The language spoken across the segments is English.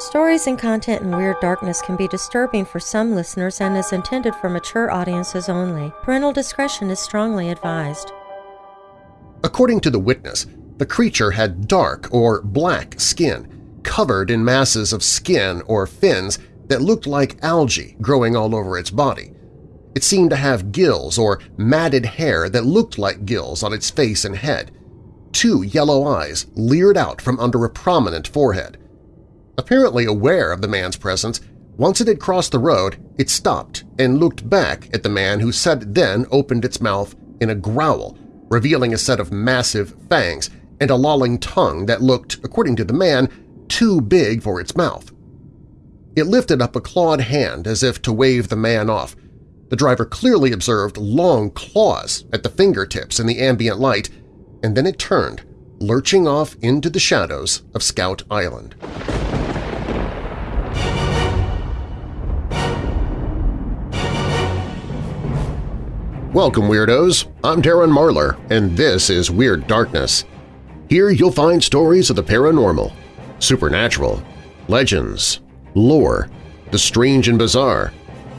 Stories and content in Weird Darkness can be disturbing for some listeners and is intended for mature audiences only. Parental discretion is strongly advised. According to the witness, the creature had dark or black skin, covered in masses of skin or fins that looked like algae growing all over its body. It seemed to have gills or matted hair that looked like gills on its face and head. Two yellow eyes leered out from under a prominent forehead. Apparently aware of the man's presence, once it had crossed the road, it stopped and looked back at the man who said then opened its mouth in a growl, revealing a set of massive fangs and a lolling tongue that looked, according to the man, too big for its mouth. It lifted up a clawed hand as if to wave the man off. The driver clearly observed long claws at the fingertips in the ambient light, and then it turned, lurching off into the shadows of Scout Island. Welcome, Weirdos! I'm Darren Marlar, and this is Weird Darkness. Here you'll find stories of the paranormal, supernatural, legends, lore, the strange and bizarre,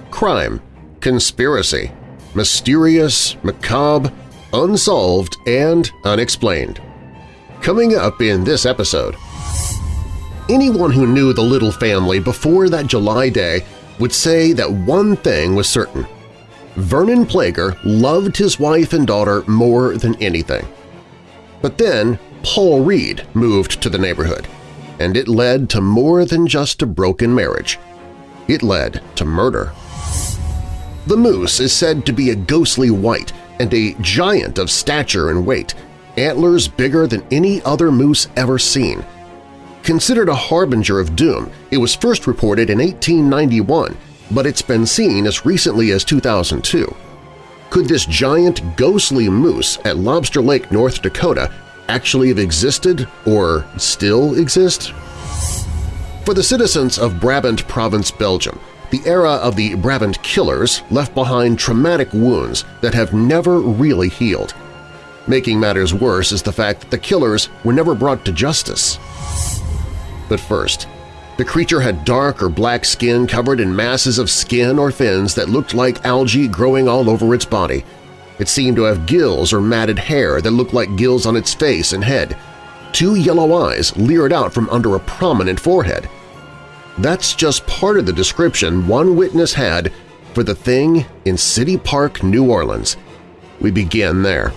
crime, conspiracy, mysterious, macabre, unsolved, and unexplained. Coming up in this episode… Anyone who knew the Little family before that July day would say that one thing was certain – Vernon Plager loved his wife and daughter more than anything. But then Paul Reed moved to the neighborhood, and it led to more than just a broken marriage. It led to murder. The moose is said to be a ghostly white and a giant of stature and weight, antlers bigger than any other moose ever seen. Considered a harbinger of doom, it was first reported in 1891 but it's been seen as recently as 2002. Could this giant ghostly moose at Lobster Lake, North Dakota actually have existed or still exist? For the citizens of Brabant Province, Belgium, the era of the Brabant Killers left behind traumatic wounds that have never really healed. Making matters worse is the fact that the killers were never brought to justice. But first, the creature had dark or black skin covered in masses of skin or fins that looked like algae growing all over its body. It seemed to have gills or matted hair that looked like gills on its face and head. Two yellow eyes leered out from under a prominent forehead. That's just part of the description one witness had for the thing in City Park, New Orleans. We begin there.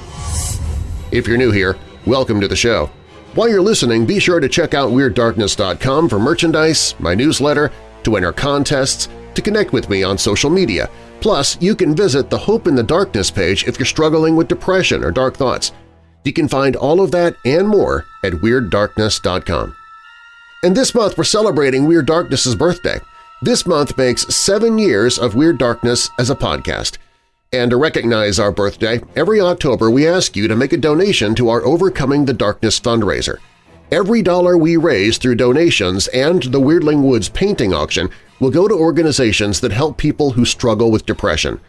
If you're new here, welcome to the show. While you're listening, be sure to check out WeirdDarkness.com for merchandise, my newsletter, to enter contests, to connect with me on social media. Plus, you can visit the Hope in the Darkness page if you're struggling with depression or dark thoughts. You can find all of that and more at WeirdDarkness.com. And this month we're celebrating Weird Darkness's birthday. This month makes seven years of Weird Darkness as a podcast – and to recognize our birthday, every October we ask you to make a donation to our Overcoming the Darkness fundraiser. Every dollar we raise through donations and the Weirdling Woods painting auction will go to organizations that help people who struggle with depression.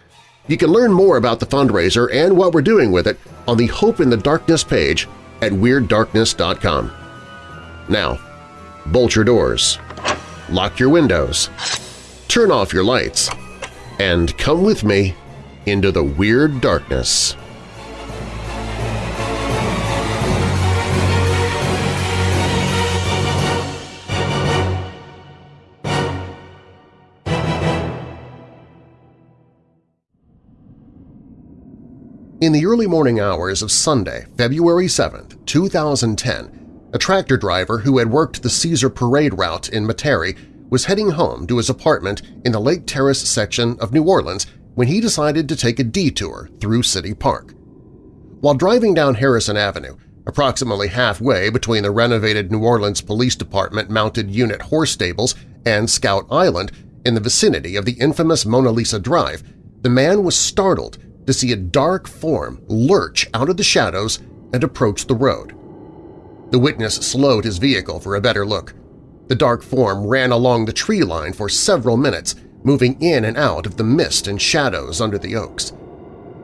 You can learn more about the fundraiser and what we're doing with it on the Hope in the Darkness page at WeirdDarkness.com. Now, bolt your doors, lock your windows, turn off your lights, and come with me into the weird darkness. In the early morning hours of Sunday, February 7, 2010, a tractor driver who had worked the Caesar Parade route in Metairie was heading home to his apartment in the Lake Terrace section of New Orleans when he decided to take a detour through City Park. While driving down Harrison Avenue, approximately halfway between the renovated New Orleans Police Department mounted unit horse stables and Scout Island in the vicinity of the infamous Mona Lisa Drive, the man was startled to see a dark form lurch out of the shadows and approach the road. The witness slowed his vehicle for a better look. The dark form ran along the tree line for several minutes, moving in and out of the mist and shadows under the oaks.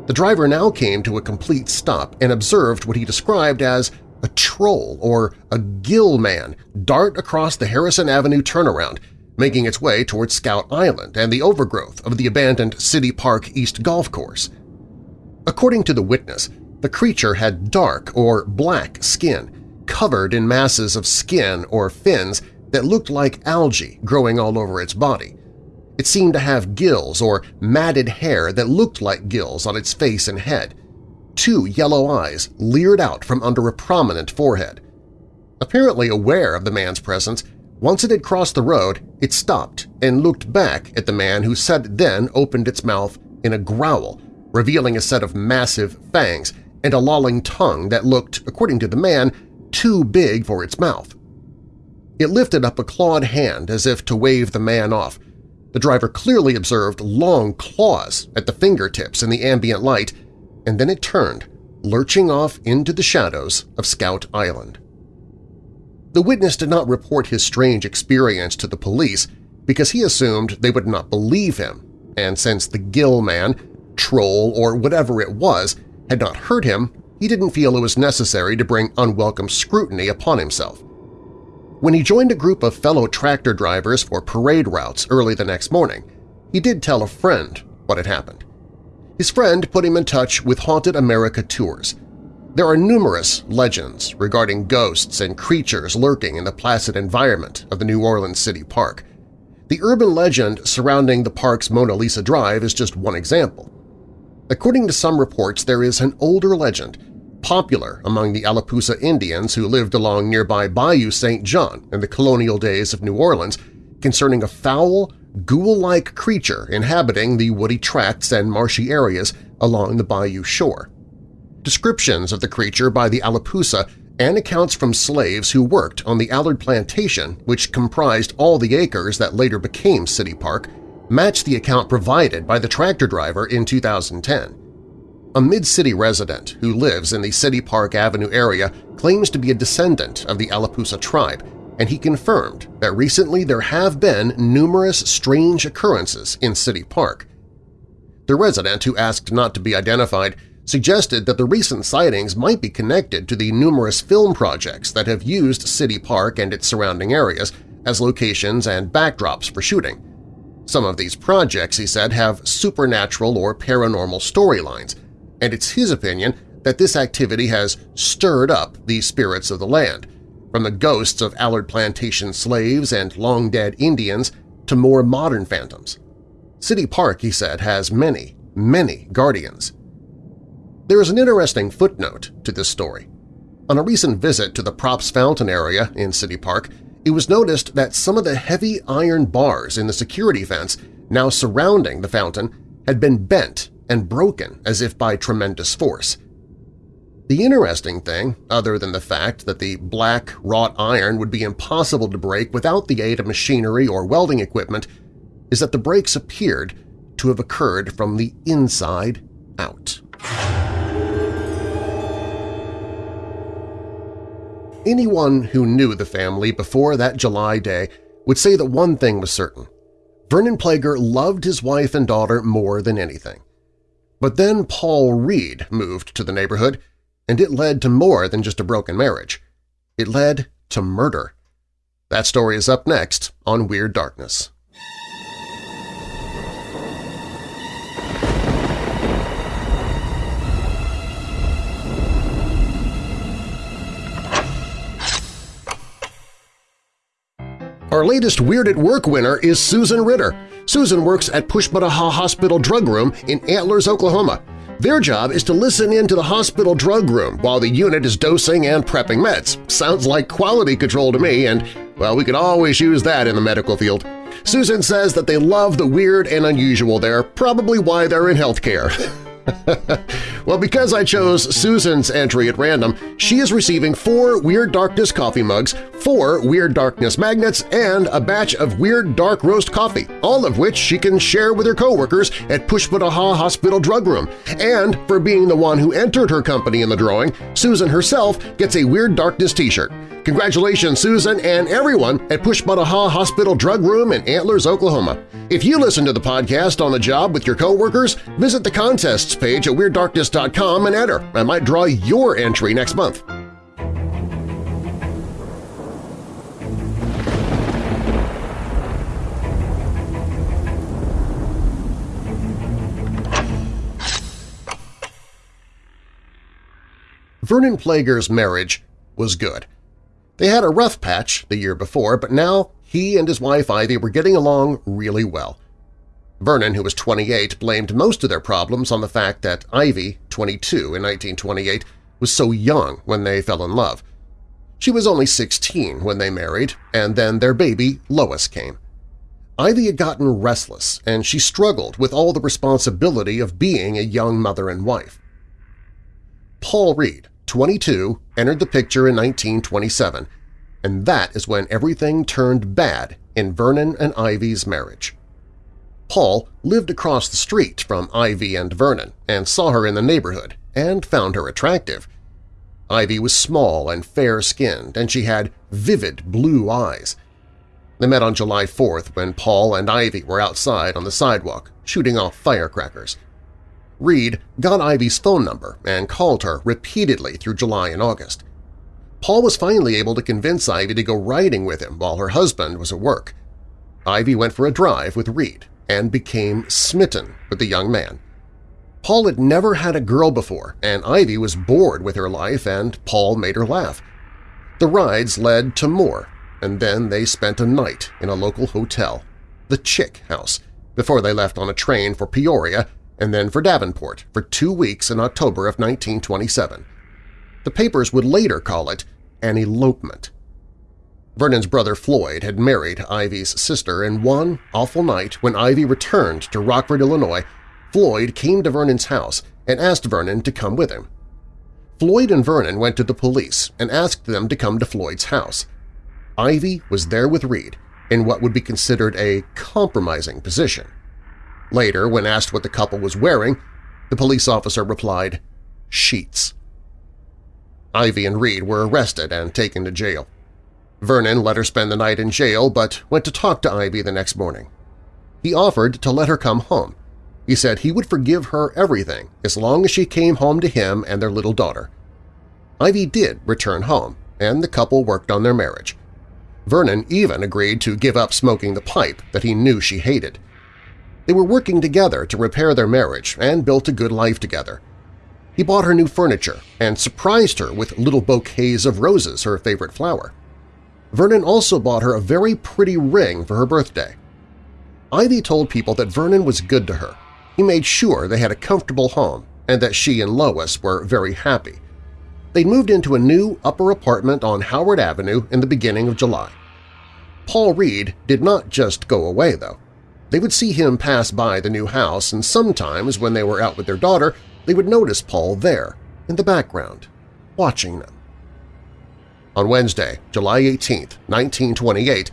The driver now came to a complete stop and observed what he described as a troll or a gill man dart across the Harrison Avenue turnaround, making its way towards Scout Island and the overgrowth of the abandoned City Park East Golf Course. According to the witness, the creature had dark or black skin, covered in masses of skin or fins that looked like algae growing all over its body. It seemed to have gills or matted hair that looked like gills on its face and head. Two yellow eyes leered out from under a prominent forehead. Apparently aware of the man's presence, once it had crossed the road, it stopped and looked back at the man who said then opened its mouth in a growl, revealing a set of massive fangs and a lolling tongue that looked, according to the man, too big for its mouth. It lifted up a clawed hand as if to wave the man off. The driver clearly observed long claws at the fingertips in the ambient light, and then it turned, lurching off into the shadows of Scout Island. The witness did not report his strange experience to the police because he assumed they would not believe him, and since the Gill man, troll, or whatever it was had not hurt him, he didn't feel it was necessary to bring unwelcome scrutiny upon himself. When he joined a group of fellow tractor drivers for parade routes early the next morning, he did tell a friend what had happened. His friend put him in touch with Haunted America Tours. There are numerous legends regarding ghosts and creatures lurking in the placid environment of the New Orleans City Park. The urban legend surrounding the park's Mona Lisa Drive is just one example. According to some reports, there is an older legend popular among the Alapusa Indians who lived along nearby Bayou St. John in the colonial days of New Orleans concerning a foul, ghoul-like creature inhabiting the woody tracts and marshy areas along the bayou shore. Descriptions of the creature by the Alapusa and accounts from slaves who worked on the Allard Plantation, which comprised all the acres that later became City Park, match the account provided by the tractor driver in 2010. A Mid-City resident who lives in the City Park Avenue area claims to be a descendant of the Alapusa tribe, and he confirmed that recently there have been numerous strange occurrences in City Park. The resident, who asked not to be identified, suggested that the recent sightings might be connected to the numerous film projects that have used City Park and its surrounding areas as locations and backdrops for shooting. Some of these projects, he said, have supernatural or paranormal storylines, and it's his opinion that this activity has stirred up the spirits of the land, from the ghosts of Allard Plantation slaves and long-dead Indians to more modern phantoms. City Park, he said, has many, many guardians. There is an interesting footnote to this story. On a recent visit to the Popp's Fountain area in City Park, it was noticed that some of the heavy iron bars in the security fence now surrounding the fountain had been bent and broken as if by tremendous force. The interesting thing, other than the fact that the black wrought iron would be impossible to break without the aid of machinery or welding equipment, is that the breaks appeared to have occurred from the inside out. Anyone who knew the family before that July day would say that one thing was certain. Vernon Plager loved his wife and daughter more than anything. But then Paul Reed moved to the neighborhood, and it led to more than just a broken marriage. It led to murder. That story is up next on Weird Darkness. Our latest Weird at Work winner is Susan Ritter. Susan works at Pushmataha Hospital Drug Room in Antlers, Oklahoma. Their job is to listen in to the hospital drug room while the unit is dosing and prepping meds. Sounds like quality control to me, and, well, we could always use that in the medical field. Susan says that they love the weird and unusual there, probably why they're in healthcare. well, because I chose Susan's entry at random, she is receiving four Weird Darkness coffee mugs, four Weird Darkness magnets, and a batch of Weird Dark Roast coffee, all of which she can share with her coworkers at Pushmataha Hospital Drug Room. And for being the one who entered her company in the drawing, Susan herself gets a Weird Darkness t-shirt. Congratulations, Susan and everyone at Pushmataha Hospital Drug Room in Antlers, Oklahoma. If you listen to the podcast on the job with your coworkers, visit the contests page at WeirdDarkness.com and enter. I might draw your entry next month. Vernon Plager's marriage was good. They had a rough patch the year before, but now he and his wife Ivy were getting along really well. Vernon, who was 28, blamed most of their problems on the fact that Ivy, 22 in 1928, was so young when they fell in love. She was only 16 when they married, and then their baby, Lois, came. Ivy had gotten restless, and she struggled with all the responsibility of being a young mother and wife. Paul Reed, 22, entered the picture in 1927, and that is when everything turned bad in Vernon and Ivy's marriage. Paul lived across the street from Ivy and Vernon and saw her in the neighborhood and found her attractive. Ivy was small and fair-skinned, and she had vivid blue eyes. They met on July 4th when Paul and Ivy were outside on the sidewalk, shooting off firecrackers. Reed got Ivy's phone number and called her repeatedly through July and August. Paul was finally able to convince Ivy to go riding with him while her husband was at work. Ivy went for a drive with Reed and became smitten with the young man. Paul had never had a girl before, and Ivy was bored with her life and Paul made her laugh. The rides led to more, and then they spent a night in a local hotel, the Chick House, before they left on a train for Peoria and then for Davenport for two weeks in October of 1927. The papers would later call it an elopement. Vernon's brother Floyd had married Ivy's sister, and one awful night when Ivy returned to Rockford, Illinois, Floyd came to Vernon's house and asked Vernon to come with him. Floyd and Vernon went to the police and asked them to come to Floyd's house. Ivy was there with Reed in what would be considered a compromising position. Later, when asked what the couple was wearing, the police officer replied, sheets. Ivy and Reed were arrested and taken to jail. Vernon let her spend the night in jail but went to talk to Ivy the next morning. He offered to let her come home. He said he would forgive her everything as long as she came home to him and their little daughter. Ivy did return home, and the couple worked on their marriage. Vernon even agreed to give up smoking the pipe that he knew she hated. They were working together to repair their marriage and built a good life together. He bought her new furniture and surprised her with little bouquets of roses, her favorite flower. Vernon also bought her a very pretty ring for her birthday. Ivy told people that Vernon was good to her. He made sure they had a comfortable home and that she and Lois were very happy. They moved into a new upper apartment on Howard Avenue in the beginning of July. Paul Reed did not just go away, though. They would see him pass by the new house, and sometimes when they were out with their daughter, they would notice Paul there, in the background, watching them. On Wednesday, July 18, 1928,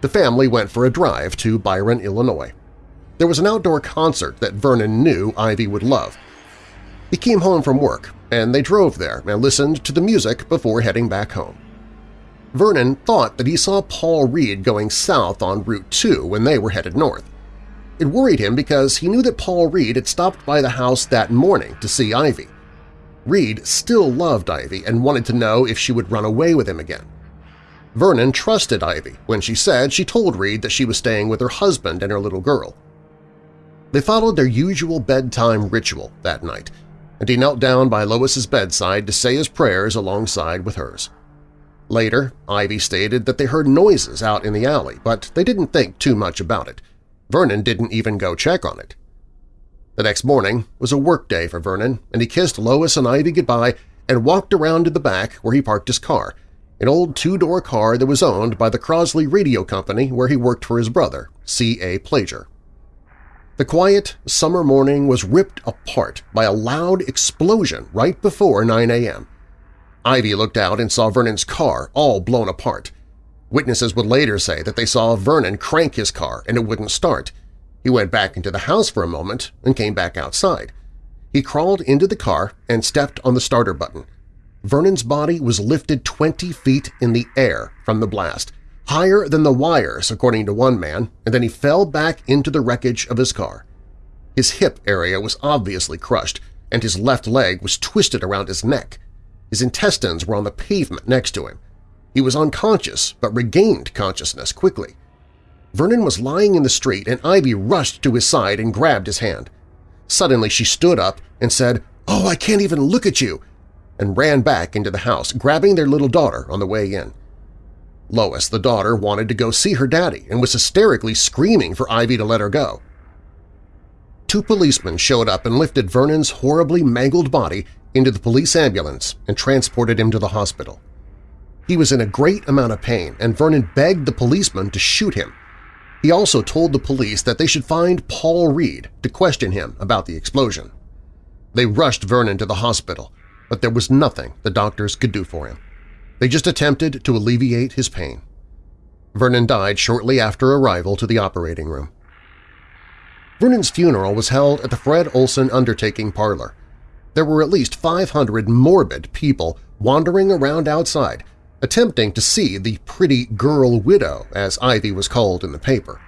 the family went for a drive to Byron, Illinois. There was an outdoor concert that Vernon knew Ivy would love. He came home from work, and they drove there and listened to the music before heading back home. Vernon thought that he saw Paul Reed going south on Route 2 when they were headed north. It worried him because he knew that Paul Reed had stopped by the house that morning to see Ivy. Reed still loved Ivy and wanted to know if she would run away with him again. Vernon trusted Ivy when she said she told Reed that she was staying with her husband and her little girl. They followed their usual bedtime ritual that night, and he knelt down by Lois's bedside to say his prayers alongside with hers. Later, Ivy stated that they heard noises out in the alley, but they didn't think too much about it. Vernon didn't even go check on it. The next morning was a work day for Vernon, and he kissed Lois and Ivy goodbye and walked around to the back where he parked his car, an old two-door car that was owned by the Crosley Radio Company where he worked for his brother, C.A. Plager. The quiet summer morning was ripped apart by a loud explosion right before 9 a.m. Ivy looked out and saw Vernon's car all blown apart. Witnesses would later say that they saw Vernon crank his car and it wouldn't start. He went back into the house for a moment and came back outside. He crawled into the car and stepped on the starter button. Vernon's body was lifted 20 feet in the air from the blast, higher than the wires, according to one man, and then he fell back into the wreckage of his car. His hip area was obviously crushed, and his left leg was twisted around his neck. His intestines were on the pavement next to him. He was unconscious but regained consciousness quickly. Vernon was lying in the street and Ivy rushed to his side and grabbed his hand. Suddenly she stood up and said, "'Oh, I can't even look at you!' and ran back into the house, grabbing their little daughter on the way in. Lois, the daughter, wanted to go see her daddy and was hysterically screaming for Ivy to let her go. Two policemen showed up and lifted Vernon's horribly mangled body into the police ambulance and transported him to the hospital. He was in a great amount of pain, and Vernon begged the policeman to shoot him. He also told the police that they should find Paul Reed to question him about the explosion. They rushed Vernon to the hospital, but there was nothing the doctors could do for him. They just attempted to alleviate his pain. Vernon died shortly after arrival to the operating room. Vernon's funeral was held at the Fred Olson Undertaking Parlor. There were at least 500 morbid people wandering around outside, attempting to see the pretty girl widow, as Ivy was called in the paper.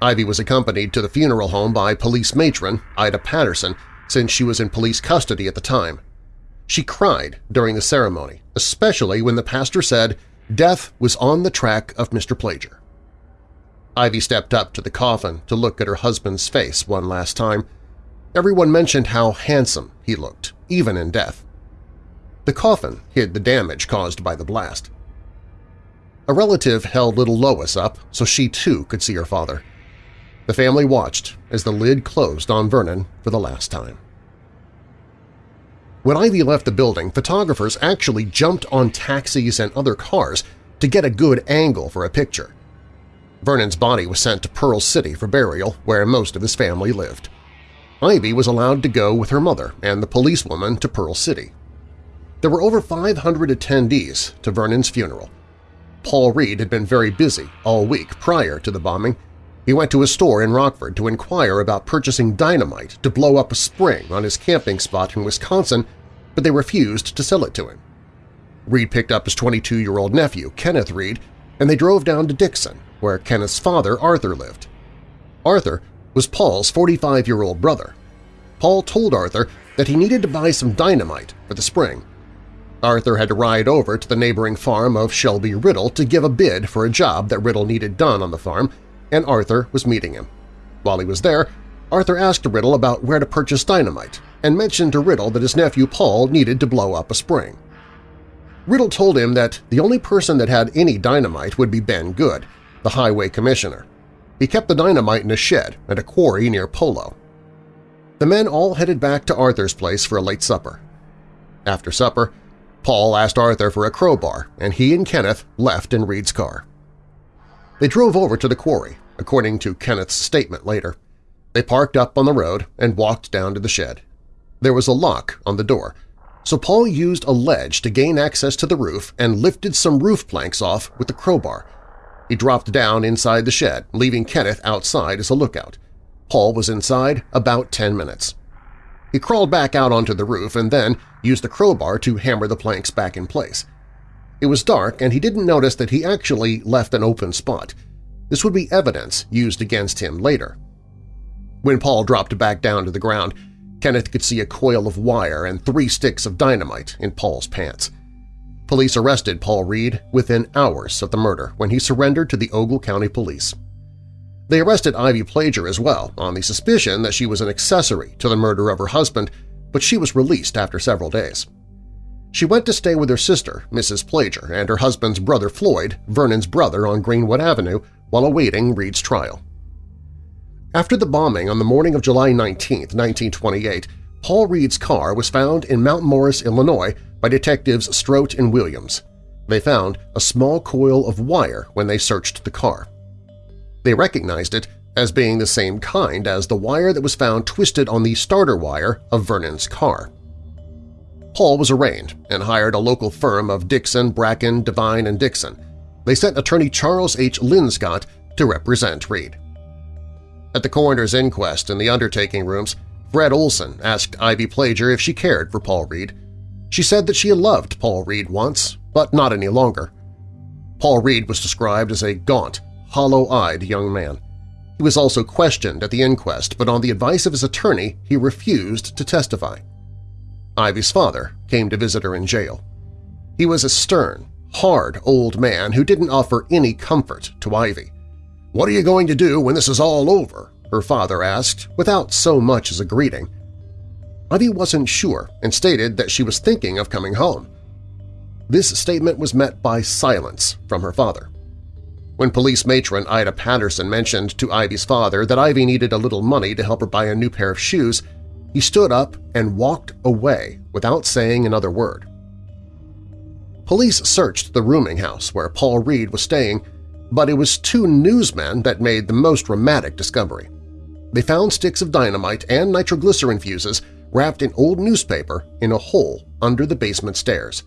Ivy was accompanied to the funeral home by police matron Ida Patterson since she was in police custody at the time. She cried during the ceremony, especially when the pastor said death was on the track of Mr. Plager. Ivy stepped up to the coffin to look at her husband's face one last time. Everyone mentioned how handsome he looked, even in death. The coffin hid the damage caused by the blast. A relative held little Lois up so she too could see her father. The family watched as the lid closed on Vernon for the last time. When Ivy left the building, photographers actually jumped on taxis and other cars to get a good angle for a picture. Vernon's body was sent to Pearl City for burial, where most of his family lived. Ivy was allowed to go with her mother and the policewoman to Pearl City. There were over 500 attendees to Vernon's funeral. Paul Reed had been very busy all week prior to the bombing. He went to a store in Rockford to inquire about purchasing dynamite to blow up a spring on his camping spot in Wisconsin but they refused to sell it to him. Reed picked up his 22-year-old nephew, Kenneth Reed, and they drove down to Dixon, where Kenneth's father, Arthur, lived. Arthur was Paul's 45-year-old brother. Paul told Arthur that he needed to buy some dynamite for the spring. Arthur had to ride over to the neighboring farm of Shelby Riddle to give a bid for a job that Riddle needed done on the farm, and Arthur was meeting him. While he was there, Arthur asked Riddle about where to purchase dynamite and mentioned to Riddle that his nephew Paul needed to blow up a spring. Riddle told him that the only person that had any dynamite would be Ben Good, the highway commissioner. He kept the dynamite in a shed at a quarry near Polo. The men all headed back to Arthur's place for a late supper. After supper, Paul asked Arthur for a crowbar, and he and Kenneth left in Reed's car. They drove over to the quarry, according to Kenneth's statement later. They parked up on the road and walked down to the shed. There was a lock on the door, so Paul used a ledge to gain access to the roof and lifted some roof planks off with the crowbar. He dropped down inside the shed, leaving Kenneth outside as a lookout. Paul was inside about 10 minutes. He crawled back out onto the roof and then used the crowbar to hammer the planks back in place. It was dark and he didn't notice that he actually left an open spot. This would be evidence used against him later. When Paul dropped back down to the ground, Kenneth could see a coil of wire and three sticks of dynamite in Paul's pants. Police arrested Paul Reed within hours of the murder when he surrendered to the Ogle County Police. They arrested Ivy Plager as well on the suspicion that she was an accessory to the murder of her husband, but she was released after several days. She went to stay with her sister, Mrs. Plager, and her husband's brother Floyd, Vernon's brother on Greenwood Avenue, while awaiting Reed's trial. After the bombing on the morning of July 19, 1928, Paul Reed's car was found in Mount Morris, Illinois by detectives Strout and Williams. They found a small coil of wire when they searched the car. They recognized it as being the same kind as the wire that was found twisted on the starter wire of Vernon's car. Paul was arraigned and hired a local firm of Dixon, Bracken, Devine, and Dixon. They sent attorney Charles H. Linscott to represent Reed. At the coroner's inquest in the undertaking rooms, Fred Olson asked Ivy Plager if she cared for Paul Reed. She said that she had loved Paul Reed once, but not any longer. Paul Reed was described as a gaunt, hollow-eyed young man. He was also questioned at the inquest, but on the advice of his attorney, he refused to testify. Ivy's father came to visit her in jail. He was a stern, hard old man who didn't offer any comfort to Ivy. "'What are you going to do when this is all over?' her father asked, without so much as a greeting. Ivy wasn't sure and stated that she was thinking of coming home. This statement was met by silence from her father. When police matron Ida Patterson mentioned to Ivy's father that Ivy needed a little money to help her buy a new pair of shoes, he stood up and walked away without saying another word. Police searched the rooming house where Paul Reed was staying, but it was two newsmen that made the most dramatic discovery. They found sticks of dynamite and nitroglycerin fuses wrapped in old newspaper in a hole under the basement stairs.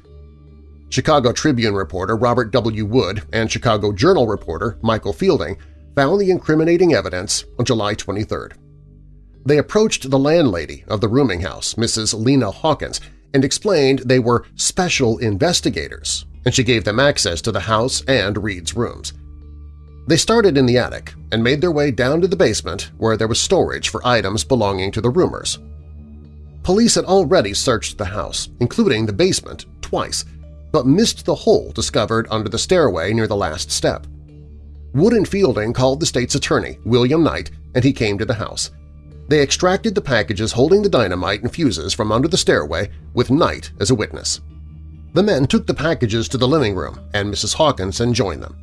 Chicago Tribune reporter Robert W. Wood and Chicago Journal reporter Michael Fielding found the incriminating evidence on July 23rd. They approached the landlady of the rooming house, Mrs. Lena Hawkins, and explained they were special investigators, and she gave them access to the house and Reed's rooms. They started in the attic and made their way down to the basement where there was storage for items belonging to the roomers. Police had already searched the house, including the basement, twice, but missed the hole discovered under the stairway near the last step. Wood and Fielding called the state's attorney, William Knight, and he came to the house. They extracted the packages holding the dynamite and fuses from under the stairway with Knight as a witness. The men took the packages to the living room, and Mrs. Hawkinson joined them.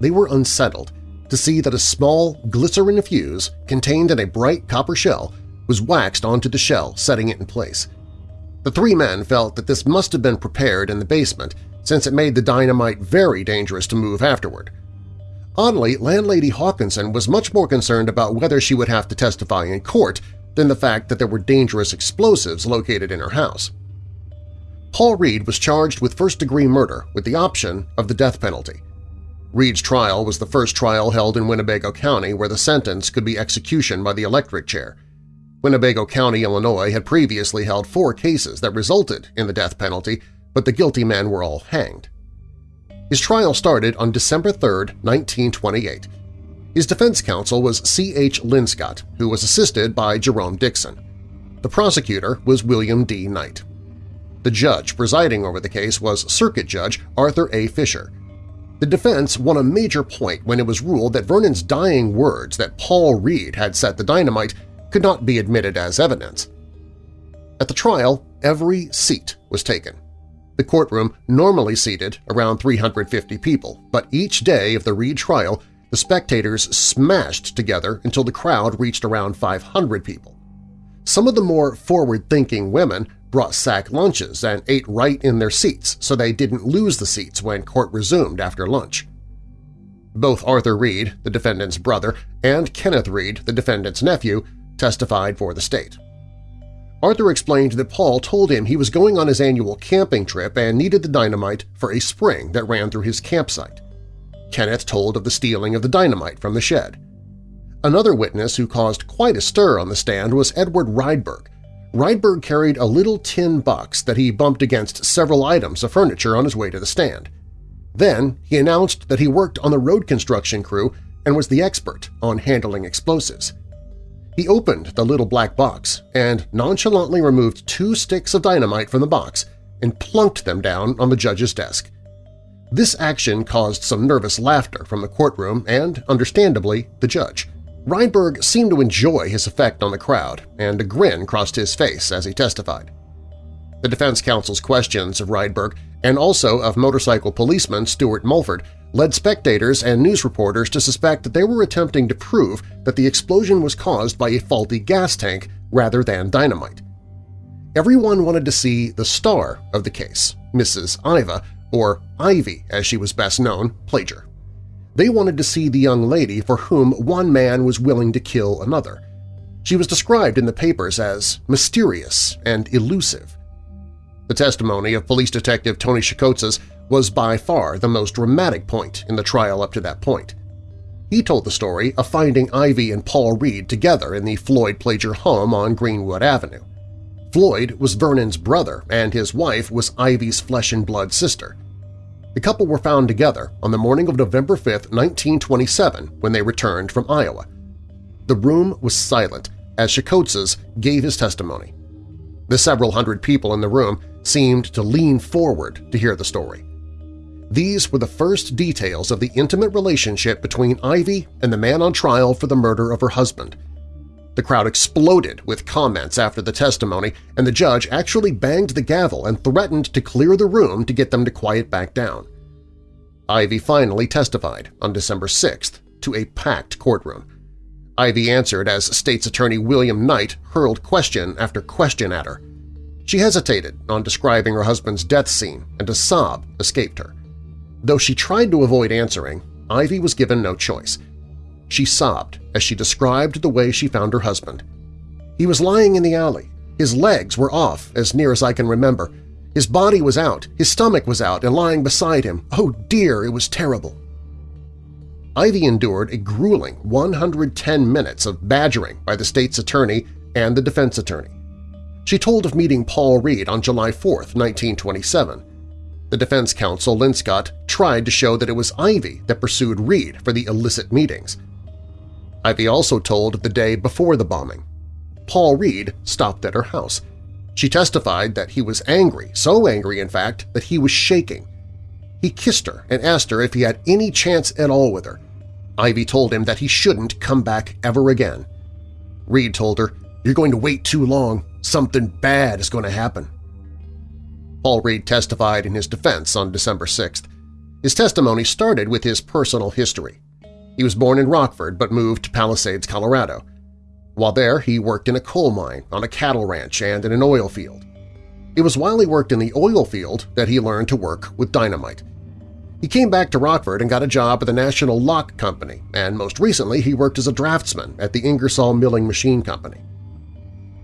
They were unsettled to see that a small glycerin fuse contained in a bright copper shell was waxed onto the shell, setting it in place. The three men felt that this must have been prepared in the basement since it made the dynamite very dangerous to move afterward. Oddly, landlady Hawkinson was much more concerned about whether she would have to testify in court than the fact that there were dangerous explosives located in her house. Paul Reed was charged with first-degree murder with the option of the death penalty. Reed's trial was the first trial held in Winnebago County where the sentence could be execution by the electric chair. Winnebago County, Illinois had previously held four cases that resulted in the death penalty, but the guilty men were all hanged. His trial started on December 3, 1928. His defense counsel was C. H. Linscott, who was assisted by Jerome Dixon. The prosecutor was William D. Knight. The judge presiding over the case was Circuit Judge Arthur A. Fisher. The defense won a major point when it was ruled that Vernon's dying words that Paul Reed had set the dynamite could not be admitted as evidence. At the trial, every seat was taken. The courtroom normally seated around 350 people, but each day of the Reed trial, the spectators smashed together until the crowd reached around 500 people. Some of the more forward-thinking women brought sack lunches and ate right in their seats so they didn't lose the seats when court resumed after lunch. Both Arthur Reed, the defendant's brother, and Kenneth Reed, the defendant's nephew, testified for the state. Arthur explained that Paul told him he was going on his annual camping trip and needed the dynamite for a spring that ran through his campsite. Kenneth told of the stealing of the dynamite from the shed. Another witness who caused quite a stir on the stand was Edward Rydberg. Rydberg carried a little tin box that he bumped against several items of furniture on his way to the stand. Then he announced that he worked on the road construction crew and was the expert on handling explosives. He opened the little black box and nonchalantly removed two sticks of dynamite from the box and plunked them down on the judge's desk. This action caused some nervous laughter from the courtroom and, understandably, the judge. Rydberg seemed to enjoy his effect on the crowd, and a grin crossed his face as he testified. The defense counsel's questions of Rydberg and also of motorcycle policeman Stuart Mulford led spectators and news reporters to suspect that they were attempting to prove that the explosion was caused by a faulty gas tank rather than dynamite. Everyone wanted to see the star of the case, Mrs. Iva, or Ivy as she was best known, Plager. They wanted to see the young lady for whom one man was willing to kill another. She was described in the papers as mysterious and elusive. The testimony of police detective Tony Shakotzes was by far the most dramatic point in the trial up to that point. He told the story of finding Ivy and Paul Reed together in the Floyd Plager home on Greenwood Avenue. Floyd was Vernon's brother and his wife was Ivy's flesh-and-blood sister. The couple were found together on the morning of November 5, 1927, when they returned from Iowa. The room was silent as Shakotzes gave his testimony. The several hundred people in the room seemed to lean forward to hear the story. These were the first details of the intimate relationship between Ivy and the man on trial for the murder of her husband. The crowd exploded with comments after the testimony, and the judge actually banged the gavel and threatened to clear the room to get them to quiet back down. Ivy finally testified on December 6th to a packed courtroom. Ivy answered as State's Attorney William Knight hurled question after question at her. She hesitated on describing her husband's death scene, and a sob escaped her. Though she tried to avoid answering, Ivy was given no choice. She sobbed as she described the way she found her husband. He was lying in the alley. His legs were off, as near as I can remember. His body was out, his stomach was out, and lying beside him. Oh dear, it was terrible. Ivy endured a grueling 110 minutes of badgering by the state's attorney and the defense attorney. She told of meeting Paul Reed on July 4, 1927. The defense counsel, Linscott, tried to show that it was Ivy that pursued Reed for the illicit meetings. Ivy also told the day before the bombing. Paul Reed stopped at her house. She testified that he was angry, so angry in fact that he was shaking. He kissed her and asked her if he had any chance at all with her. Ivy told him that he shouldn't come back ever again. Reed told her, you're going to wait too long. Something bad is going to happen. Paul Reed testified in his defense on December 6th. His testimony started with his personal history. He was born in Rockford but moved to Palisades, Colorado. While there, he worked in a coal mine, on a cattle ranch, and in an oil field. It was while he worked in the oil field that he learned to work with dynamite. He came back to Rockford and got a job at the National Lock Company, and most recently he worked as a draftsman at the Ingersoll Milling Machine Company.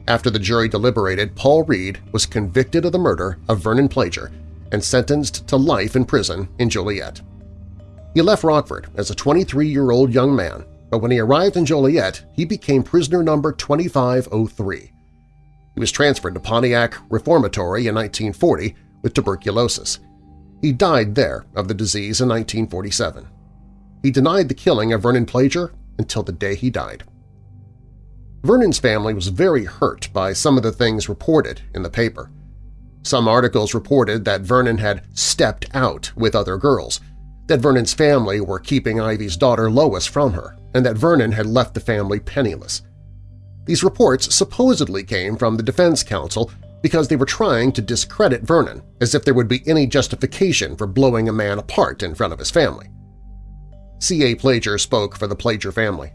After the jury deliberated, Paul Reed was convicted of the murder of Vernon Plager and sentenced to life in prison in Joliet. He left Rockford as a 23-year-old young man, but when he arrived in Joliet, he became prisoner number 2503. He was transferred to Pontiac Reformatory in 1940 with tuberculosis. He died there of the disease in 1947. He denied the killing of Vernon Plager until the day he died. Vernon's family was very hurt by some of the things reported in the paper. Some articles reported that Vernon had stepped out with other girls, that Vernon's family were keeping Ivy's daughter Lois from her, and that Vernon had left the family penniless. These reports supposedly came from the defense counsel because they were trying to discredit Vernon, as if there would be any justification for blowing a man apart in front of his family. C.A. Plager spoke for the Plager family.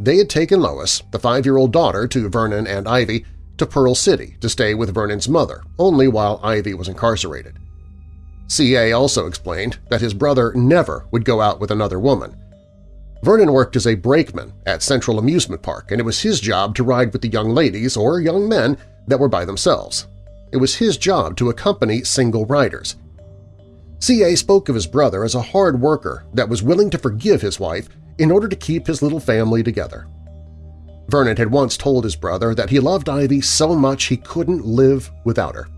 They had taken Lois, the five-year-old daughter to Vernon and Ivy, to Pearl City to stay with Vernon's mother, only while Ivy was incarcerated. C.A. also explained that his brother never would go out with another woman. Vernon worked as a brakeman at Central Amusement Park, and it was his job to ride with the young ladies or young men that were by themselves. It was his job to accompany single riders. C.A. spoke of his brother as a hard worker that was willing to forgive his wife in order to keep his little family together. Vernon had once told his brother that he loved Ivy so much he couldn't live without her.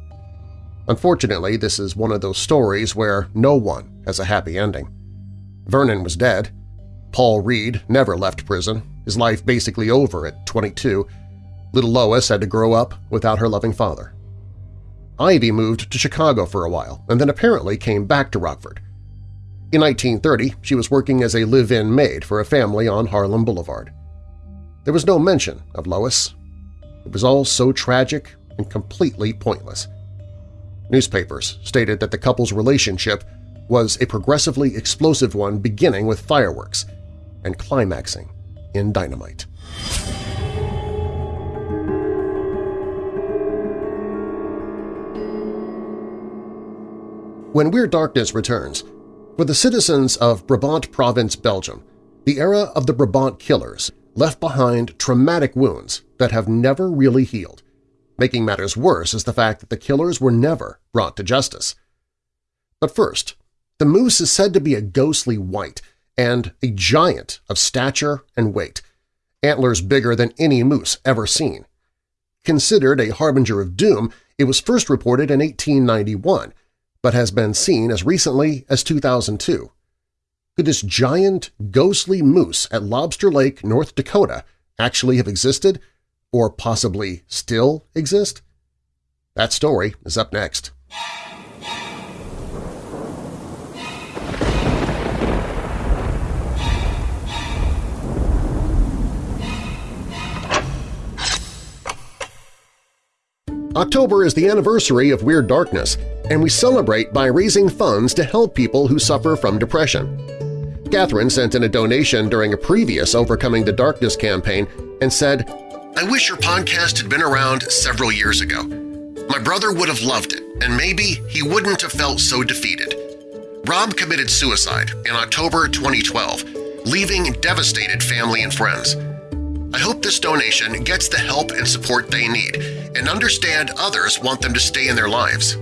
Unfortunately, this is one of those stories where no one has a happy ending. Vernon was dead. Paul Reed never left prison, his life basically over at 22. Little Lois had to grow up without her loving father. Ivy moved to Chicago for a while and then apparently came back to Rockford. In 1930, she was working as a live-in maid for a family on Harlem Boulevard. There was no mention of Lois. It was all so tragic and completely pointless. Newspapers stated that the couple's relationship was a progressively explosive one beginning with fireworks and climaxing in dynamite. When Weird Darkness returns, for the citizens of Brabant Province, Belgium, the era of the Brabant Killers left behind traumatic wounds that have never really healed. Making matters worse is the fact that the killers were never brought to justice. But first, the moose is said to be a ghostly white and a giant of stature and weight, antlers bigger than any moose ever seen. Considered a harbinger of doom, it was first reported in 1891, but has been seen as recently as 2002. Could this giant, ghostly moose at Lobster Lake, North Dakota actually have existed or possibly still exist? That story is up next. October is the anniversary of Weird Darkness, and we celebrate by raising funds to help people who suffer from depression. Catherine sent in a donation during a previous Overcoming the Darkness campaign and said, I wish your podcast had been around several years ago. My brother would have loved it, and maybe he wouldn't have felt so defeated. Rob committed suicide in October 2012, leaving devastated family and friends. I hope this donation gets the help and support they need and understand others want them to stay in their lives.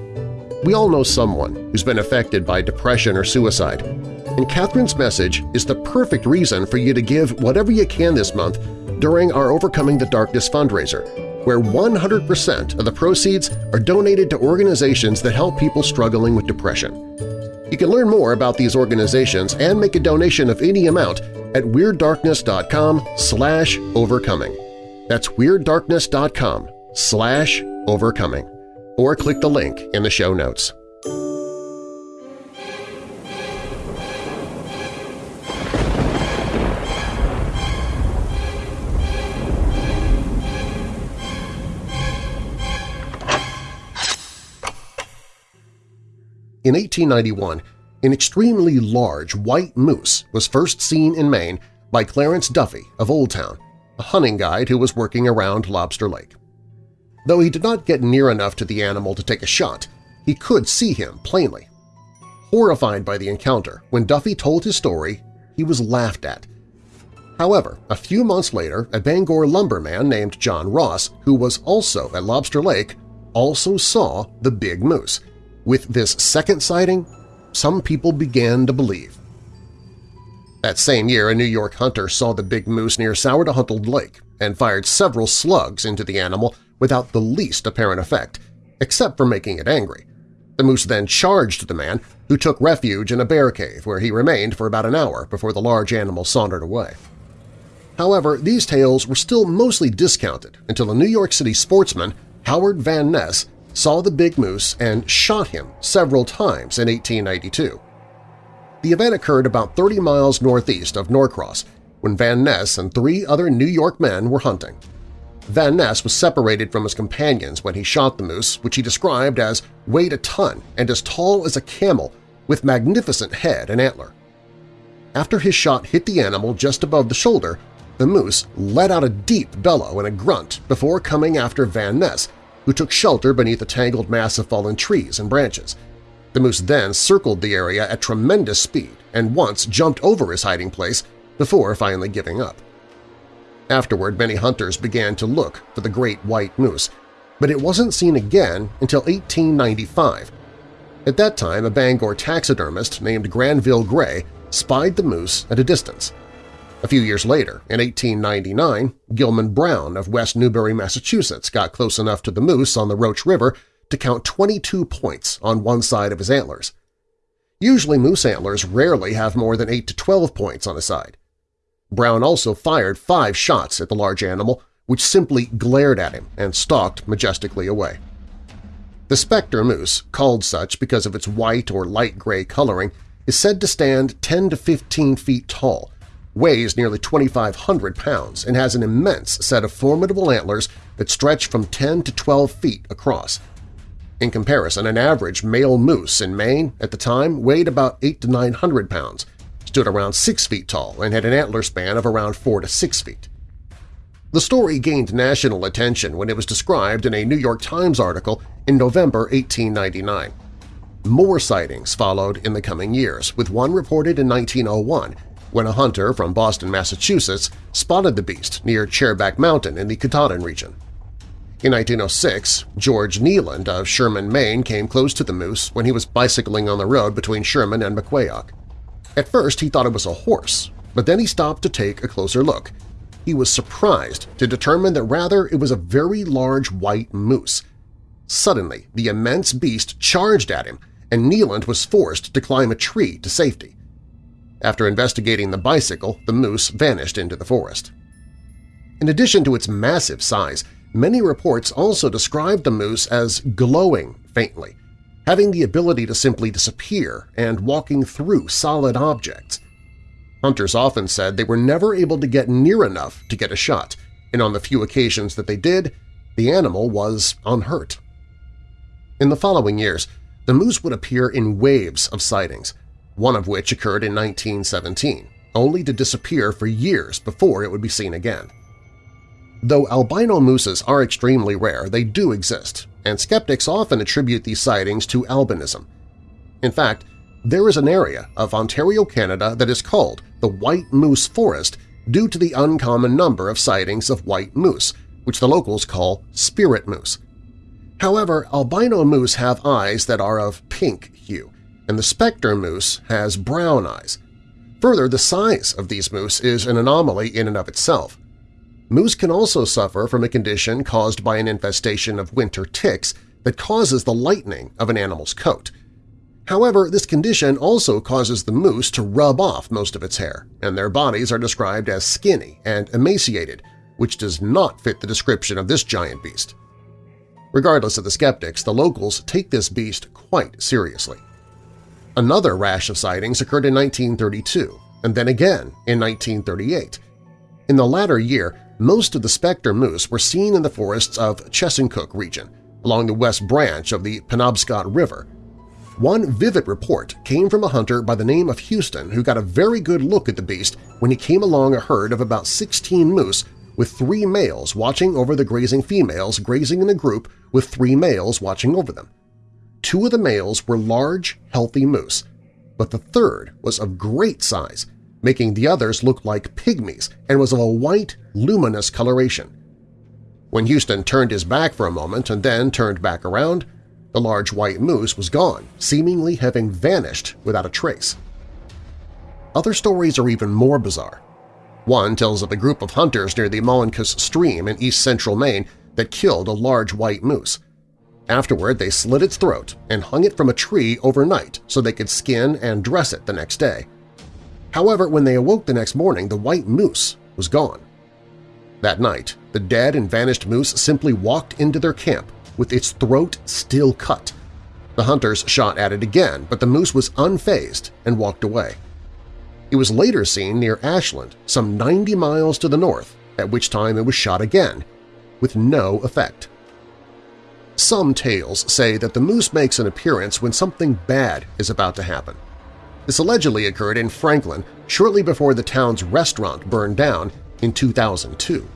We all know someone who's been affected by depression or suicide, and Catherine's message is the perfect reason for you to give whatever you can this month during our Overcoming the Darkness fundraiser, where 100% of the proceeds are donated to organizations that help people struggling with depression. You can learn more about these organizations and make a donation of any amount at WeirdDarkness.com slash overcoming. That's WeirdDarkness.com slash overcoming. Or click the link in the show notes. In 1891, an extremely large white moose was first seen in Maine by Clarence Duffy of Oldtown, a hunting guide who was working around Lobster Lake. Though he did not get near enough to the animal to take a shot, he could see him plainly. Horrified by the encounter, when Duffy told his story, he was laughed at. However, a few months later, a Bangor lumberman named John Ross, who was also at Lobster Lake, also saw the big moose. With this second sighting, some people began to believe. That same year, a New York hunter saw the big moose near Sourdough Lake and fired several slugs into the animal without the least apparent effect, except for making it angry. The moose then charged the man, who took refuge in a bear cave where he remained for about an hour before the large animal sauntered away. However, these tales were still mostly discounted until a New York City sportsman, Howard Van Ness, saw the big moose and shot him several times in 1892. The event occurred about 30 miles northeast of Norcross when Van Ness and three other New York men were hunting. Van Ness was separated from his companions when he shot the moose, which he described as weighed a ton and as tall as a camel with magnificent head and antler. After his shot hit the animal just above the shoulder, the moose let out a deep bellow and a grunt before coming after Van Ness, who took shelter beneath a tangled mass of fallen trees and branches. The moose then circled the area at tremendous speed and once jumped over his hiding place before finally giving up. Afterward, many hunters began to look for the great white moose, but it wasn't seen again until 1895. At that time, a Bangor taxidermist named Granville Gray spied the moose at a distance. A few years later, in 1899, Gilman Brown of West Newbury, Massachusetts got close enough to the moose on the Roach River to count 22 points on one side of his antlers. Usually moose antlers rarely have more than 8 to 12 points on a side. Brown also fired five shots at the large animal, which simply glared at him and stalked majestically away. The specter moose, called such because of its white or light gray coloring, is said to stand 10 to 15 feet tall weighs nearly 2,500 pounds, and has an immense set of formidable antlers that stretch from 10 to 12 feet across. In comparison, an average male moose in Maine at the time weighed about 8 to 900 pounds, stood around 6 feet tall, and had an antler span of around 4 to 6 feet. The story gained national attention when it was described in a New York Times article in November 1899. More sightings followed in the coming years, with one reported in 1901 when a hunter from Boston, Massachusetts spotted the beast near Chairback Mountain in the Katahdin region. In 1906, George Nealand of Sherman, Maine came close to the moose when he was bicycling on the road between Sherman and Macwahoc. At first he thought it was a horse, but then he stopped to take a closer look. He was surprised to determine that rather it was a very large white moose. Suddenly, the immense beast charged at him, and Nealand was forced to climb a tree to safety. After investigating the bicycle, the moose vanished into the forest. In addition to its massive size, many reports also described the moose as glowing faintly, having the ability to simply disappear and walking through solid objects. Hunters often said they were never able to get near enough to get a shot, and on the few occasions that they did, The animal was unhurt. In the following years, the moose would appear in waves of sightings, one of which occurred in 1917, only to disappear for years before it would be seen again. Though albino mooses are extremely rare, they do exist, and skeptics often attribute these sightings to albinism. In fact, there is an area of Ontario, Canada that is called the White Moose Forest due to the uncommon number of sightings of white moose, which the locals call spirit moose. However, albino moose have eyes that are of pink hue, and the spectre moose has brown eyes. Further, the size of these moose is an anomaly in and of itself. Moose can also suffer from a condition caused by an infestation of winter ticks that causes the lightening of an animal's coat. However, this condition also causes the moose to rub off most of its hair, and their bodies are described as skinny and emaciated, which does not fit the description of this giant beast. Regardless of the skeptics, the locals take this beast quite seriously. Another rash of sightings occurred in 1932, and then again in 1938. In the latter year, most of the spectre moose were seen in the forests of Chesuncook region, along the west branch of the Penobscot River. One vivid report came from a hunter by the name of Houston who got a very good look at the beast when he came along a herd of about 16 moose with three males watching over the grazing females grazing in a group with three males watching over them. Two of the males were large, healthy moose, but the third was of great size making the others look like pygmies and was of a white, luminous coloration. When Houston turned his back for a moment and then turned back around, the large white moose was gone, seemingly having vanished without a trace. Other stories are even more bizarre. One tells of a group of hunters near the Molunkus Stream in east-central Maine that killed a large white moose. Afterward, they slit its throat and hung it from a tree overnight so they could skin and dress it the next day. However, when they awoke the next morning, the white moose was gone. That night, the dead and vanished moose simply walked into their camp with its throat still cut. The hunters shot at it again, but the moose was unfazed and walked away. It was later seen near Ashland, some 90 miles to the north, at which time it was shot again, with no effect. Some tales say that the moose makes an appearance when something bad is about to happen. This allegedly occurred in Franklin shortly before the town's restaurant burned down in 2002.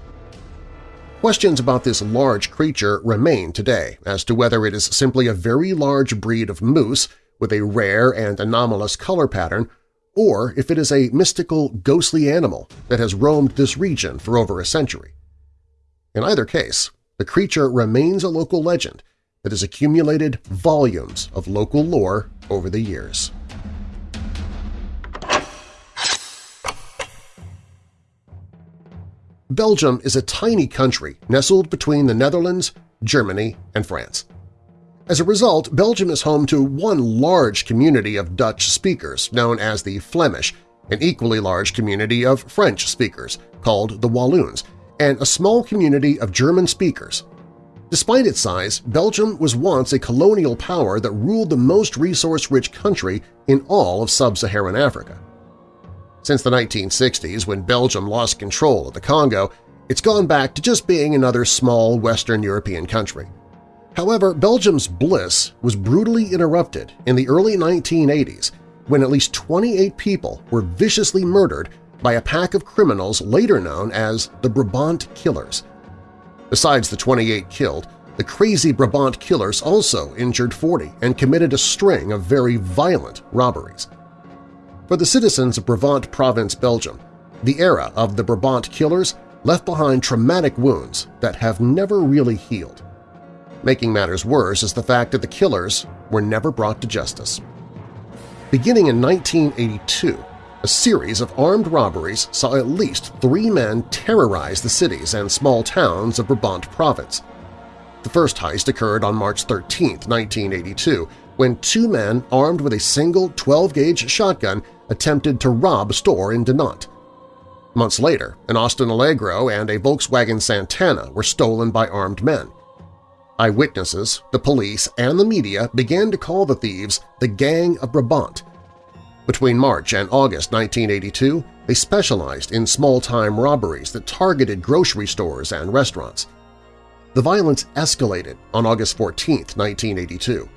Questions about this large creature remain today as to whether it is simply a very large breed of moose with a rare and anomalous color pattern or if it is a mystical, ghostly animal that has roamed this region for over a century. In either case, the creature remains a local legend that has accumulated volumes of local lore over the years. Belgium is a tiny country nestled between the Netherlands, Germany, and France. As a result, Belgium is home to one large community of Dutch speakers known as the Flemish, an equally large community of French speakers called the Walloons, and a small community of German speakers. Despite its size, Belgium was once a colonial power that ruled the most resource-rich country in all of sub-Saharan Africa. Since the 1960s, when Belgium lost control of the Congo, it's gone back to just being another small Western European country. However, Belgium's bliss was brutally interrupted in the early 1980s when at least 28 people were viciously murdered by a pack of criminals later known as the Brabant Killers. Besides the 28 killed, the crazy Brabant Killers also injured 40 and committed a string of very violent robberies. For the citizens of Brabant Province, Belgium, the era of the Brabant killers left behind traumatic wounds that have never really healed. Making matters worse is the fact that the killers were never brought to justice. Beginning in 1982, a series of armed robberies saw at least three men terrorize the cities and small towns of Brabant Province. The first heist occurred on March 13, 1982, when two men armed with a single 12-gauge shotgun attempted to rob a store in Dinant. Months later, an Austin Allegro and a Volkswagen Santana were stolen by armed men. Eyewitnesses, the police, and the media began to call the thieves the Gang of Brabant. Between March and August 1982, they specialized in small-time robberies that targeted grocery stores and restaurants. the violence escalated on August 14, 1982.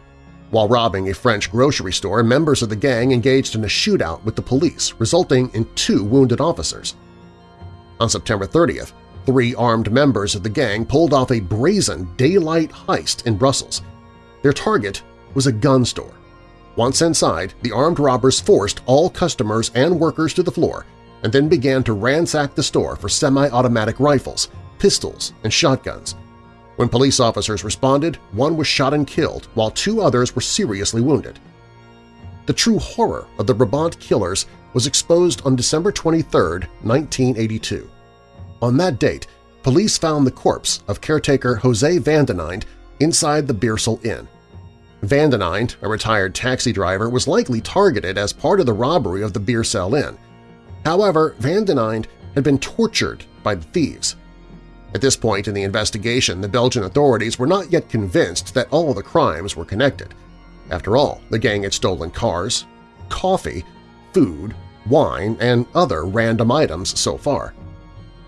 While robbing a French grocery store, members of the gang engaged in a shootout with the police, resulting in two wounded officers. On September 30th, three armed members of the gang pulled off a brazen daylight heist in Brussels. Their target was a gun store. Once inside, the armed robbers forced all customers and workers to the floor and then began to ransack the store for semi-automatic rifles, pistols, and shotguns. When police officers responded, one was shot and killed, while two others were seriously wounded. The true horror of the Brabant killers was exposed on December 23, 1982. On that date, police found the corpse of caretaker Jose Van den Eynde inside the Beersel Inn. Van den Eynde, a retired taxi driver, was likely targeted as part of the robbery of the Beersel Inn. However, Van den Eynde had been tortured by the thieves. At this point in the investigation, the Belgian authorities were not yet convinced that all the crimes were connected. After all, the gang had stolen cars, coffee, food, wine, and other random items so far.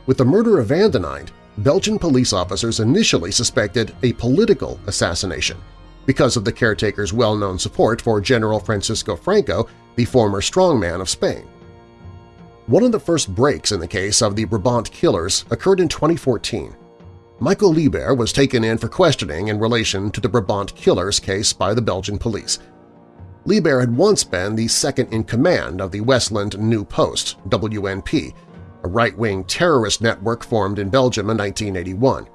With the murder of Van den Eynde, Belgian police officers initially suspected a political assassination because of the caretaker's well-known support for General Francisco Franco, the former strongman of Spain. One of the first breaks in the case of the Brabant killers occurred in 2014. Michael Lieber was taken in for questioning in relation to the Brabant killers case by the Belgian police. Lieber had once been the second-in-command of the Westland New Post, WNP, a right-wing terrorist network formed in Belgium in 1981.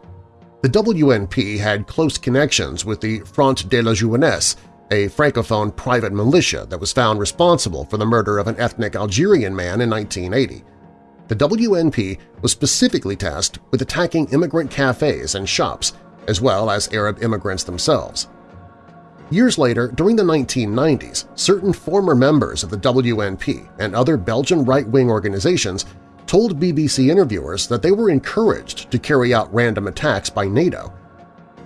The WNP had close connections with the Front de la Jeunesse, a francophone private militia that was found responsible for the murder of an ethnic Algerian man in 1980. The WNP was specifically tasked with attacking immigrant cafes and shops, as well as Arab immigrants themselves. Years later, during the 1990s, certain former members of the WNP and other Belgian right-wing organizations told BBC interviewers that they were encouraged to carry out random attacks by NATO.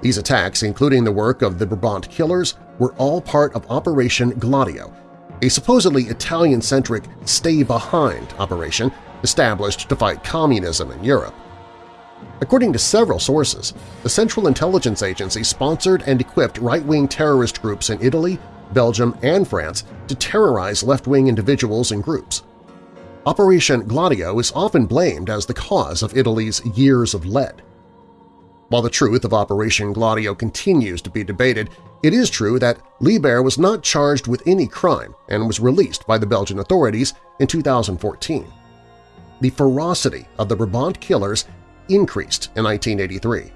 These attacks, including the work of the Brabant killers, were all part of Operation Gladio, a supposedly Italian-centric stay-behind operation established to fight communism in Europe. According to several sources, the Central Intelligence Agency sponsored and equipped right-wing terrorist groups in Italy, Belgium, and France to terrorize left-wing individuals and groups. Operation Gladio is often blamed as the cause of Italy's years of lead. While the truth of Operation Gladio continues to be debated, it is true that Liebert was not charged with any crime and was released by the Belgian authorities in 2014. The ferocity of the Brabant killers increased in 1983.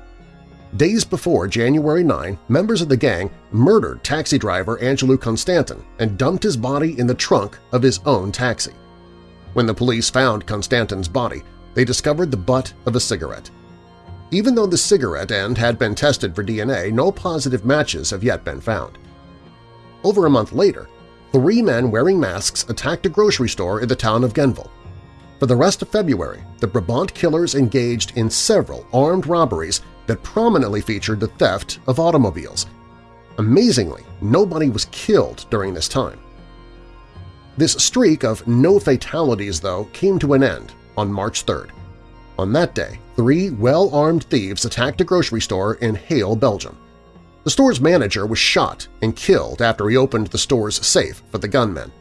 Days before January 9, members of the gang murdered taxi driver Angelou Constantin and dumped his body in the trunk of his own taxi. When the police found Constantin's body, they discovered the butt of a cigarette. Even though the cigarette end had been tested for DNA, no positive matches have yet been found. Over a month later, three men wearing masks attacked a grocery store in the town of Genval. For the rest of February, the Brabant killers engaged in several armed robberies that prominently featured the theft of automobiles. Amazingly, nobody was killed during this time. This streak of no fatalities, though, came to an end on March 3rd. On that day, three well-armed thieves attacked a grocery store in Halle, Belgium. The store's manager was shot and killed after he opened the store's safe for the gunmen.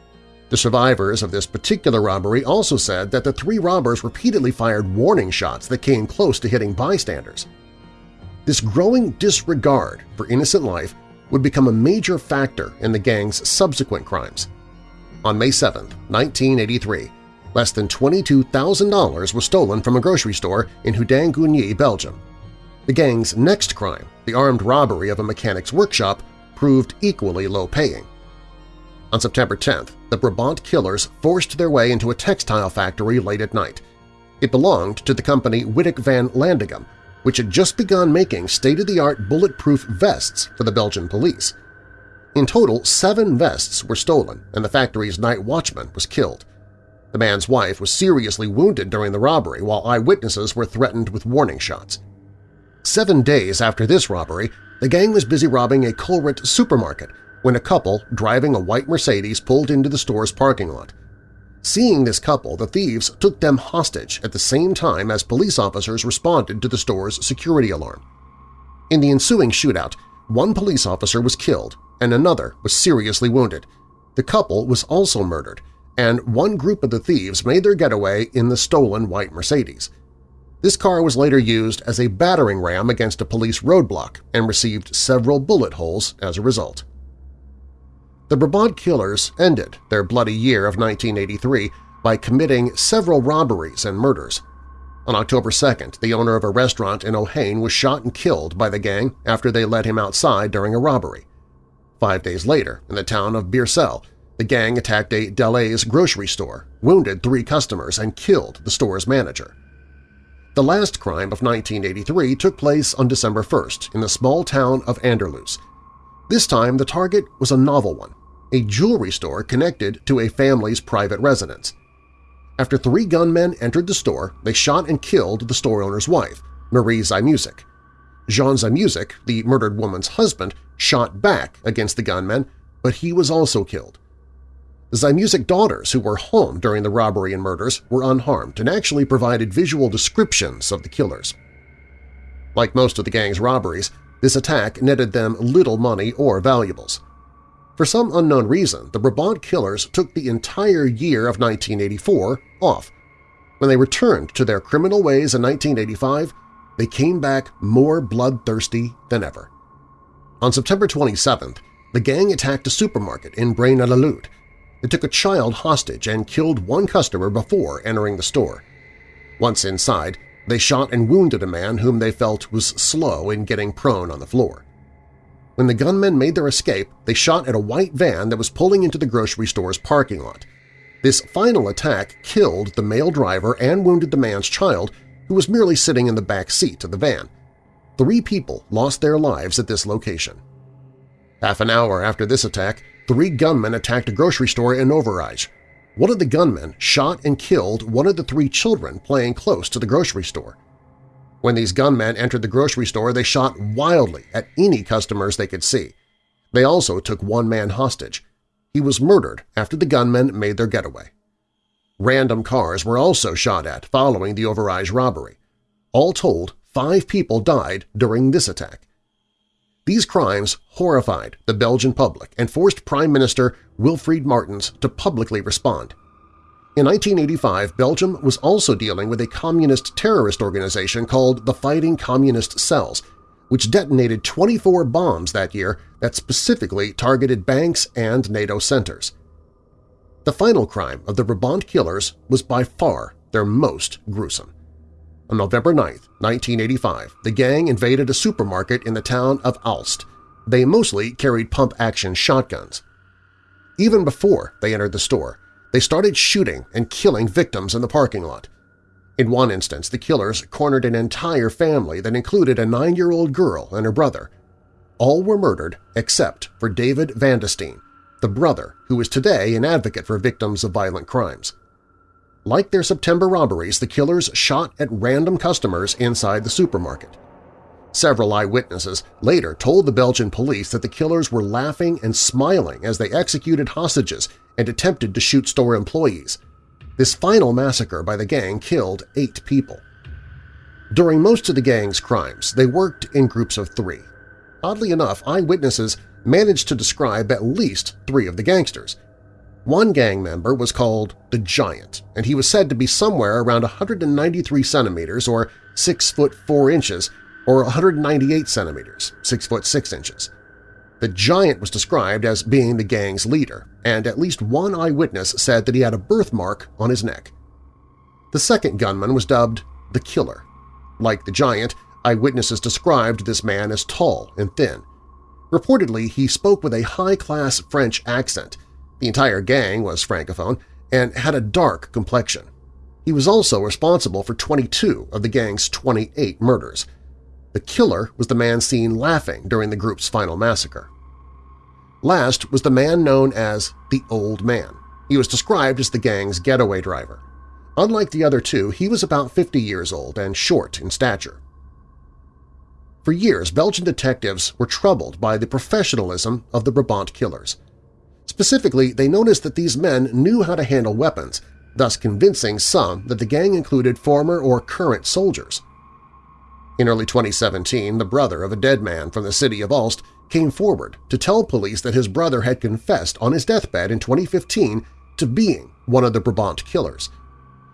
The survivors of this particular robbery also said that the three robbers repeatedly fired warning shots that came close to hitting bystanders. This growing disregard for innocent life would become a major factor in the gang's subsequent crimes. On May 7, 1983, less than $22,000 was stolen from a grocery store in Houdeng-Goegnies, Belgium. The gang's next crime, the armed robbery of a mechanic's workshop, proved equally low-paying. On September 10th, the Brabant killers forced their way into a textile factory late at night. It belonged to the company Wittock-Van Landeghem, which had just begun making state-of-the-art bulletproof vests for the Belgian police. In total, seven vests were stolen, and the factory's night watchman was killed. The man's wife was seriously wounded during the robbery, while eyewitnesses were threatened with warning shots. Seven days after this robbery, the gang was busy robbing a Colruyt supermarket when a couple driving a white Mercedes pulled into the store's parking lot. Seeing this couple, the thieves took them hostage at the same time as police officers responded to the store's security alarm. In the ensuing shootout, one police officer was killed and another was seriously wounded. The couple was also murdered, and one group of the thieves made their getaway in the stolen white Mercedes. This car was later used as a battering ram against a police roadblock and received several bullet holes as a result. The Brabant killers ended their bloody year of 1983 by committing several robberies and murders. On October 2nd, the owner of a restaurant in Ohain was shot and killed by the gang after they led him outside during a robbery. Five days later, in the town of Beersel, the gang attacked a Delhaize grocery store, wounded three customers, and killed the store's manager. The last crime of 1983 took place on December 1st in the small town of Anderlues. This time the target was a novel one, a jewelry store connected to a family's private residence. After three gunmen entered the store, they shot and killed the store owner's wife, Marie Szymusik. Jean Szymusik, the murdered woman's husband, shot back against the gunmen, but he was also killed. The Szymusik daughters, who were home during the robbery and murders, were unharmed and actually provided visual descriptions of the killers. Like most of the gang's robberies, this attack netted them little money or valuables. For some unknown reason, the Brabant killers took the entire year of 1984 off. When they returned to their criminal ways in 1985, they came back more bloodthirsty than ever. On September 27th, the gang attacked a supermarket in Braine-l'Alleud, they took a child hostage and killed one customer before entering the store. Once inside, they shot and wounded a man whom they felt was slow in getting prone on the floor. When the gunmen made their escape, they shot at a white van that was pulling into the grocery store's parking lot. This final attack killed the male driver and wounded the man's child, who was merely sitting in the back seat of the van. Three people lost their lives at this location. Half an hour after this attack, three gunmen attacked a grocery store in Overijse. One of the gunmen shot and killed one of the three children playing close to the grocery store. When these gunmen entered the grocery store, they shot wildly at any customers they could see. They also took one man hostage. He was murdered after the gunmen made their getaway. Random cars were also shot at following the Overijse robbery. All told, five people died during this attack. These crimes horrified the Belgian public and forced Prime Minister Wilfried Martens to publicly respond. In 1985, Belgium was also dealing with a communist terrorist organization called the Fighting Communist Cells, which detonated 24 bombs that year that specifically targeted banks and NATO centers. The final crime of the Brabant killers was by far their most gruesome. On November 9, 1985, the gang invaded a supermarket in the town of Aalst. They mostly carried pump-action shotguns. Even before they entered the store, they started shooting and killing victims in the parking lot. In one instance, the killers cornered an entire family that included a nine-year-old girl and her brother. All were murdered except for David Van de Steen, the brother who is today an advocate for victims of violent crimes. Like their September robberies, the killers shot at random customers inside the supermarket. Several eyewitnesses later told the Belgian police that the killers were laughing and smiling as they executed hostages and attempted to shoot store employees. This final massacre by the gang killed eight people. During most of the gang's crimes, they worked in groups of three. Oddly enough, eyewitnesses managed to describe at least three of the gangsters – one gang member was called the Giant, and he was said to be somewhere around 193 centimeters or 6 foot 4 inches or 198 centimeters 6 foot 6 inches. The Giant was described as being the gang's leader, and at least one eyewitness said that he had a birthmark on his neck. The second gunman was dubbed the Killer. Like the Giant, eyewitnesses described this man as tall and thin. Reportedly, he spoke with a high-class French accent – the entire gang was francophone and had a dark complexion. He was also responsible for 22 of the gang's 28 murders. The killer was the man seen laughing during the group's final massacre. Last was the man known as the Old Man. He was described as the gang's getaway driver. Unlike the other two, he was about 50 years old and short in stature. For years, Belgian detectives were troubled by the professionalism of the Brabant killers. Specifically, they noticed that these men knew how to handle weapons, thus convincing some that the gang included former or current soldiers. In early 2017, the brother of a dead man from the city of Aalst came forward to tell police that his brother had confessed on his deathbed in 2015 to being one of the Brabant killers.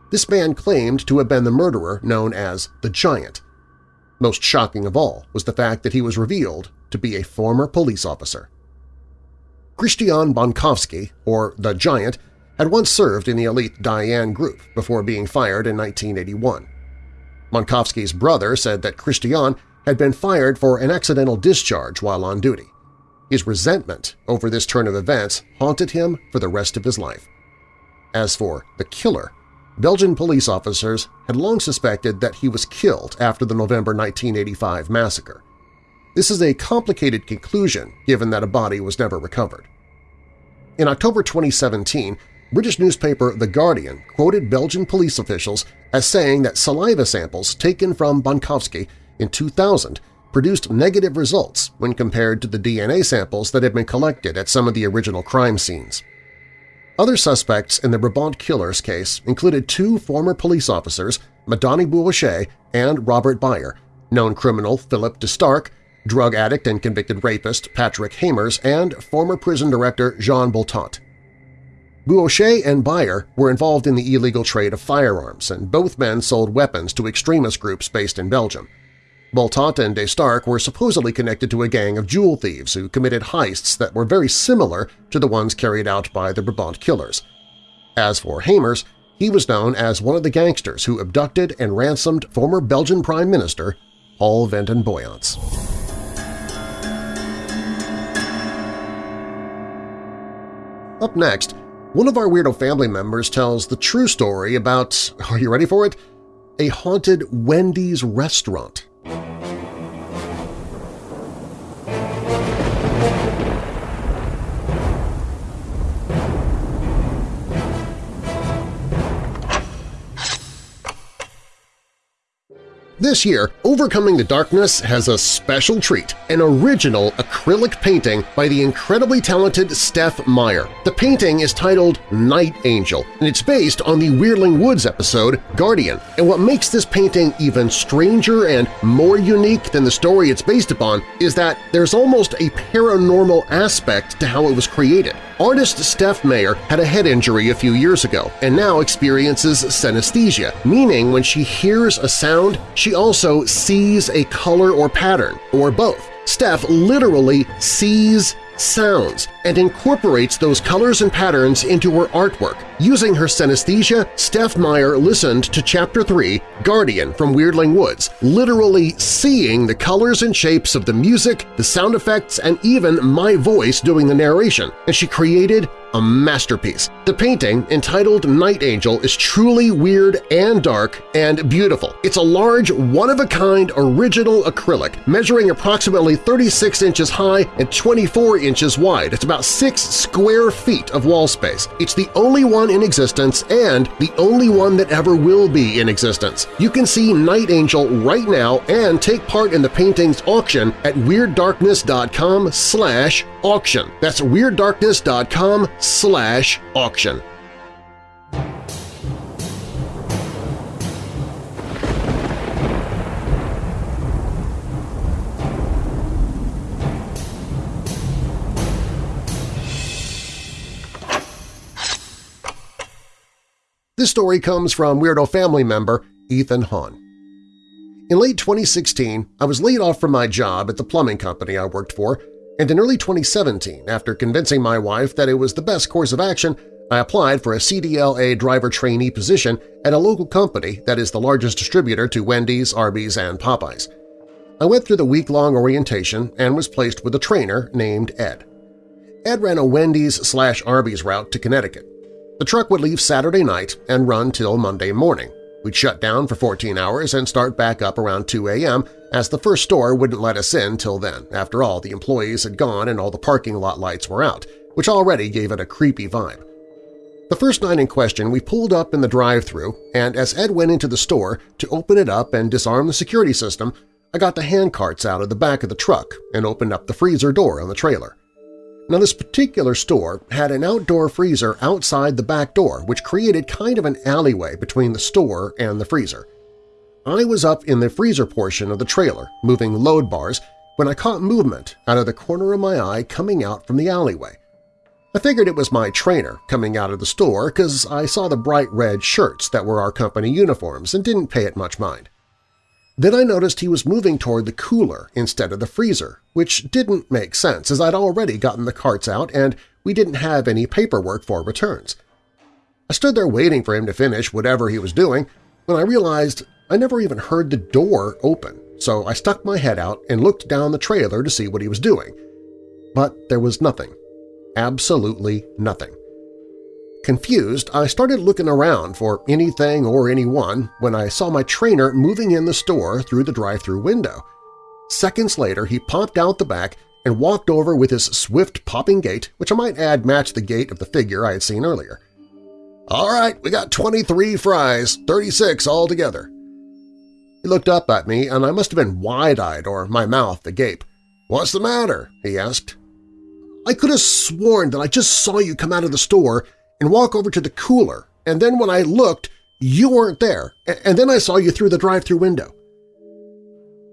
This man claimed to have been the murderer known as the Giant. Most shocking of all was the fact that he was revealed to be a former police officer. Christian Bonkoffsky, or the Giant, had once served in the elite Diane group before being fired in 1981. Bonkoffsky's brother said that Christian had been fired for an accidental discharge while on duty. His resentment over this turn of events haunted him for the rest of his life. As for the killer, Belgian police officers had long suspected that he was killed after the November 1985 massacre. This is a complicated conclusion given that a body was never recovered. In October 2017, British newspaper The Guardian quoted Belgian police officials as saying that saliva samples taken from Bonkoffsky in 2000 produced negative results when compared to the DNA samples that had been collected at some of the original crime scenes. Other suspects in the Brabant killers case included two former police officers, Madani Bouhouche and Robert Beijer, known criminal Philip de Staerke, drug addict and convicted rapist Patrick Hamers, and former prison director Jean Boltant. Bouhouche and Beijer were involved in the illegal trade of firearms, and both men sold weapons to extremist groups based in Belgium. Boltant and de Staerke were supposedly connected to a gang of jewel thieves who committed heists that were very similar to the ones carried out by the Brabant killers. As for Hamers, he was known as one of the gangsters who abducted and ransomed former Belgian Prime Minister Paul Vanden Boeynants. Up next, one of our Weirdo family members tells the true story about, are you ready for it? A haunted Wendy's restaurant. This year, Overcoming the Darkness has a special treat, an original acrylic painting by the incredibly talented Steph Meyer. The painting is titled Night Angel, and it's based on the Weirdling Woods episode Guardian. And what makes this painting even stranger and more unique than the story it's based upon is that there's almost a paranormal aspect to how it was created. Artist Steph Meyer had a head injury a few years ago and now experiences synesthesia, meaning when she hears a sound, also sees a color or pattern, or both. Steph literally sees sounds and incorporates those colors and patterns into her artwork. Using her synesthesia, Steph Meyer listened to Chapter 3, Guardian from Weirdling Woods, literally seeing the colors and shapes of the music, the sound effects, and even my voice doing the narration, and she created a masterpiece. The painting, entitled Night Angel, is truly weird and dark and beautiful. It's a large, one-of-a-kind original acrylic, measuring approximately 36 inches high and 24 inches wide. It's about 6 square feet of wall space. It's the only one in existence and the only one that ever will be in existence. You can see Night Angel right now and take part in the painting's auction at WeirdDarkness.com slash auction. That's WeirdDarkness.com slash auction. This story comes from Weirdo family member Ethan Hahn. In late 2016, I was laid off from my job at the plumbing company I worked for and in early 2017, after convincing my wife that it was the best course of action, I applied for a CDLA driver trainee position at a local company that is the largest distributor to Wendy's, Arby's, and Popeyes. I went through the week-long orientation and was placed with a trainer named Ed. Ed ran a Wendy's slash Arby's route to Connecticut. The truck would leave Saturday night and run till Monday morning. We'd shut down for 14 hours and start back up around 2 a.m. as the first store wouldn't let us in till then. After all, the employees had gone and all the parking lot lights were out, which already gave it a creepy vibe. The first night in question, we pulled up in the drive-thru, and as Ed went into the store to open it up and disarm the security system, I got the hand carts out of the back of the truck and opened up the freezer door on the trailer. Now this particular store had an outdoor freezer outside the back door which created kind of an alleyway between the store and the freezer. I was up in the freezer portion of the trailer, moving load bars, when I caught movement out of the corner of my eye coming out from the alleyway. I figured it was my trainer coming out of the store because I saw the bright red shirts that were our company uniforms and didn't pay it much mind. Then I noticed he was moving toward the cooler instead of the freezer, which didn't make sense as I'd already gotten the carts out and we didn't have any paperwork for returns. I stood there waiting for him to finish whatever he was doing when I realized I never even heard the door open, so I stuck my head out and looked down the trailer to see what he was doing. But there was nothing absolutely nothing. Confused, I started looking around for anything or anyone when I saw my trainer moving in the store through the drive-through window. Seconds later, he popped out the back and walked over with his swift popping gait, which I might add matched the gait of the figure I had seen earlier. "'All right, we got 23 fries, 36 altogether.' He looked up at me, and I must have been wide-eyed or my mouth agape. "'What's the matter?' he asked. I could have sworn that I just saw you come out of the store and walk over to the cooler, and then when I looked, you weren't there, and then I saw you through the drive-through window.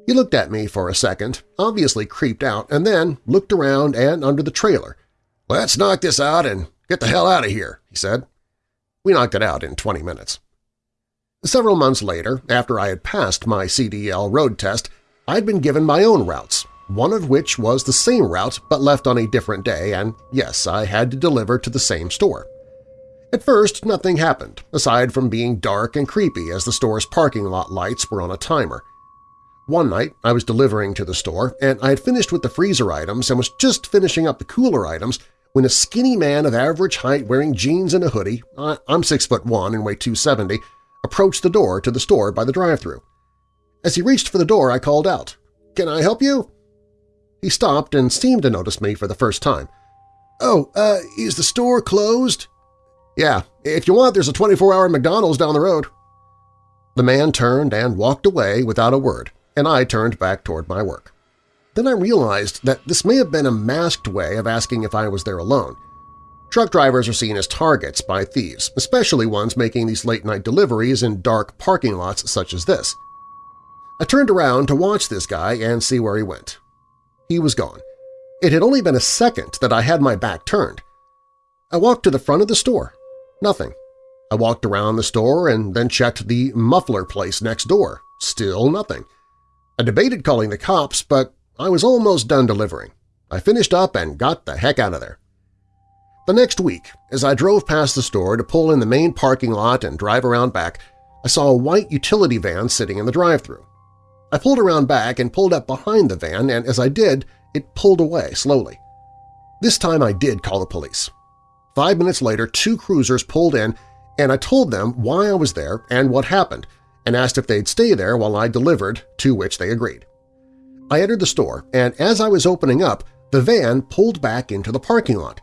He looked at me for a second, obviously creeped out, and then looked around and under the trailer. "'Let's knock this out and get the hell out of here,' he said. We knocked it out in 20 minutes. Several months later, after I had passed my CDL road test, I had been given my own routes, one of which was the same route but left on a different day, and yes, I had to deliver to the same store. At first, nothing happened, aside from being dark and creepy as the store's parking lot lights were on a timer. One night, I was delivering to the store, and I had finished with the freezer items and was just finishing up the cooler items when a skinny man of average height wearing jeans and a hoodie – I'm 6 foot 1 and weigh 270 – approached the door to the store by the drive-thru. As he reached for the door, I called out, "'Can I help you?' He stopped and seemed to notice me for the first time. "'Oh, uh, is the store closed?' "'Yeah, if you want, there's a 24-hour McDonald's down the road.' The man turned and walked away without a word, and I turned back toward my work. Then I realized that this may have been a masked way of asking if I was there alone. Truck drivers are seen as targets by thieves, especially ones making these late-night deliveries in dark parking lots such as this. I turned around to watch this guy and see where he went. He was gone. It had only been a second that I had my back turned. I walked to the front of the store. Nothing. I walked around the store and then checked the muffler place next door. Still nothing. I debated calling the cops, but I was almost done delivering. I finished up and got the heck out of there. The next week, as I drove past the store to pull in the main parking lot and drive around back, I saw a white utility van sitting in the drive-thru. I pulled around back and pulled up behind the van, and as I did, it pulled away slowly. This time I did call the police. Five minutes later, two cruisers pulled in, and I told them why I was there and what happened, and asked if they'd stay there while I delivered, to which they agreed. I entered the store, and as I was opening up, the van pulled back into the parking lot.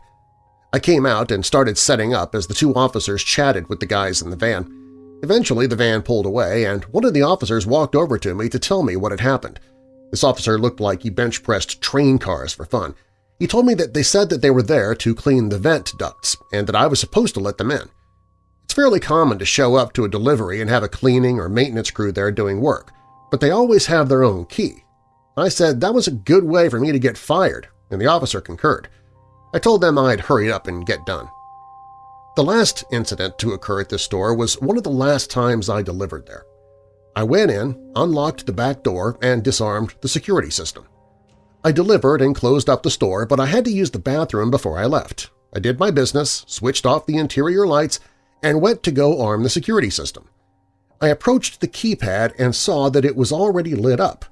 I came out and started setting up as the two officers chatted with the guys in the van. Eventually, the van pulled away, and one of the officers walked over to me to tell me what had happened. This officer looked like he bench-pressed train cars for fun. He told me that they said that they were there to clean the vent ducts and that I was supposed to let them in. It's fairly common to show up to a delivery and have a cleaning or maintenance crew there doing work, but they always have their own key. I said that was a good way for me to get fired, and the officer concurred. I told them I'd hurry up and get done. The last incident to occur at this store was one of the last times I delivered there. I went in, unlocked the back door, and disarmed the security system. I delivered and closed up the store, but I had to use the bathroom before I left. I did my business, switched off the interior lights, and went to go arm the security system. I approached the keypad and saw that it was already lit up.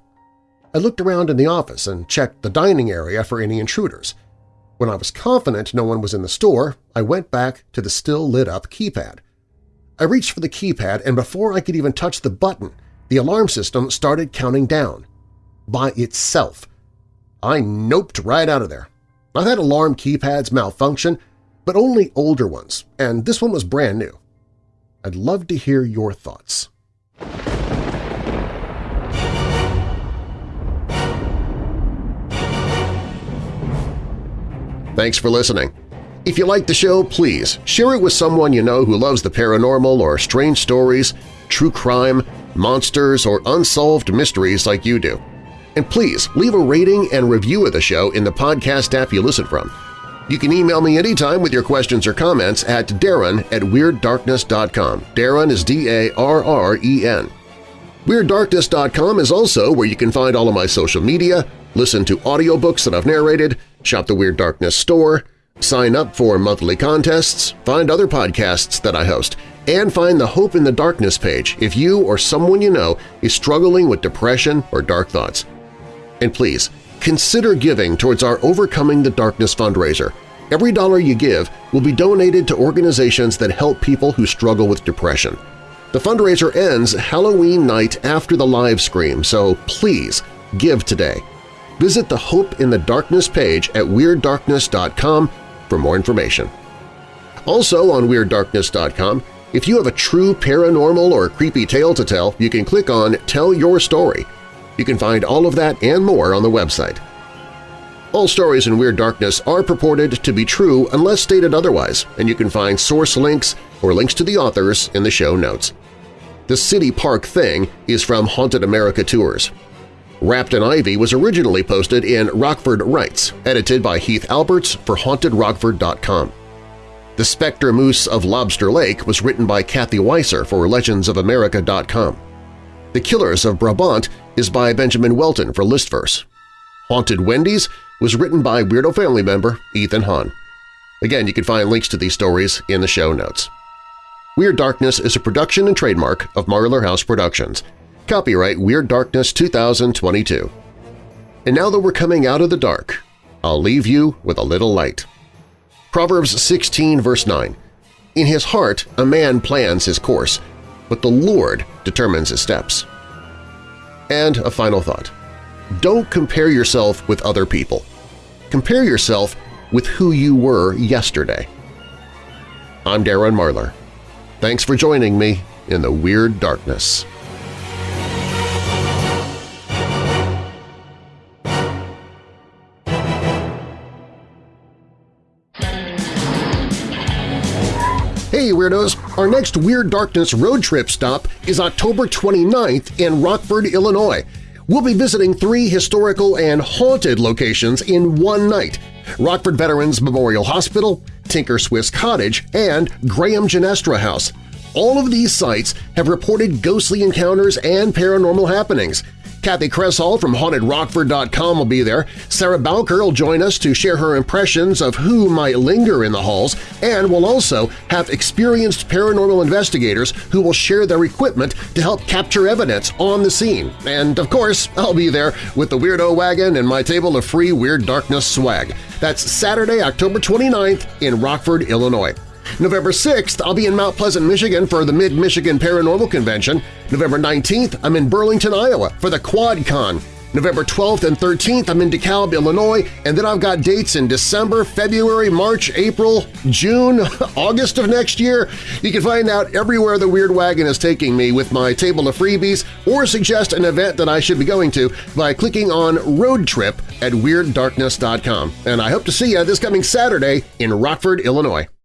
I looked around in the office and checked the dining area for any intruders. When I was confident no one was in the store, I went back to the still lit-up keypad. I reached for the keypad, and before I could even touch the button, the alarm system started counting down. By itself. I noped right out of there. I've had alarm keypads malfunction, but only older ones, and this one was brand new. I'd love to hear your thoughts. Thanks for listening. If you like the show, please share it with someone you know who loves the paranormal or strange stories, true crime, monsters, or unsolved mysteries like you do. And please leave a rating and review of the show in the podcast app you listen from. You can email me anytime with your questions or comments at darren at WeirdDarkness.com. Darren is D-A-R-R-E-N. WeirdDarkness.com is also where you can find all of my social media, listen to audiobooks that I've narrated, shop the Weird Darkness store, sign up for monthly contests, find other podcasts that I host, and find the Hope in the Darkness page if you or someone you know is struggling with depression or dark thoughts. And please, consider giving towards our Overcoming the Darkness fundraiser. Every dollar you give will be donated to organizations that help people who struggle with depression. The fundraiser ends Halloween night after the live stream, so please give today. Visit the Hope in the Darkness page at WeirdDarkness.com for more information. Also on WeirdDarkness.com, if you have a true paranormal or creepy tale to tell, you can click on Tell Your Story. You can find all of that and more on the website. All stories in Weird Darkness are purported to be true unless stated otherwise, and you can find source links or links to the authors in the show notes. The City Park Thing is from Haunted America Tours. Wrapped in Ivy was originally posted in Rockford Writes, edited by Heath Alberts for HauntedRockford.com. The Spectre Moose of Lobster Lake was written by Kathy Weiser for LegendsOfAmerica.com. The Killers of Brabant is by Benjamin Welton for Listverse. Haunted Wendy's was written by Weirdo family member Ethan Hahn. Again, you can find links to these stories in the show notes. Weird Darkness is a production and trademark of Marlar House Productions. Copyright Weird Darkness 2022. And now that we're coming out of the dark, I'll leave you with a little light. Proverbs 16 verse 9, In his heart a man plans his course, but the Lord determines his steps. And a final thought. Don't compare yourself with other people. Compare yourself with who you were yesterday. I'm Darren Marlar. Thanks for joining me in the Weird Darkness. Weirdos! Our next Weird Darkness road trip stop is October 29th in Rockford, Illinois. We'll be visiting three historical and haunted locations in one night – Rockford Veterans Memorial Hospital, Tinker Swiss Cottage, and Graham Ginestra House. All of these sites have reported ghostly encounters and paranormal happenings – Kathy Kresol from HauntedRockford.com will be there. Sarah Bowker will join us to share her impressions of who might linger in the halls, and we'll also have experienced paranormal investigators who will share their equipment to help capture evidence on the scene. And of course, I'll be there with the Weirdo Wagon and my table of free Weird Darkness swag. That's Saturday, October 29th in Rockford, Illinois. November 6th, I'll be in Mount Pleasant, Michigan for the Mid-Michigan Paranormal Convention. November 19th, I'm in Burlington, Iowa for the QuadCon. November 12th and 13th, I'm in DeKalb, Illinois, and then I've got dates in December, February, March, April, June, August of next year. You can find out everywhere the Weird Wagon is taking me with my table of freebies or suggest an event that I should be going to by clicking on Road Trip at WeirdDarkness.com. And I hope to see you this coming Saturday in Rockford, Illinois.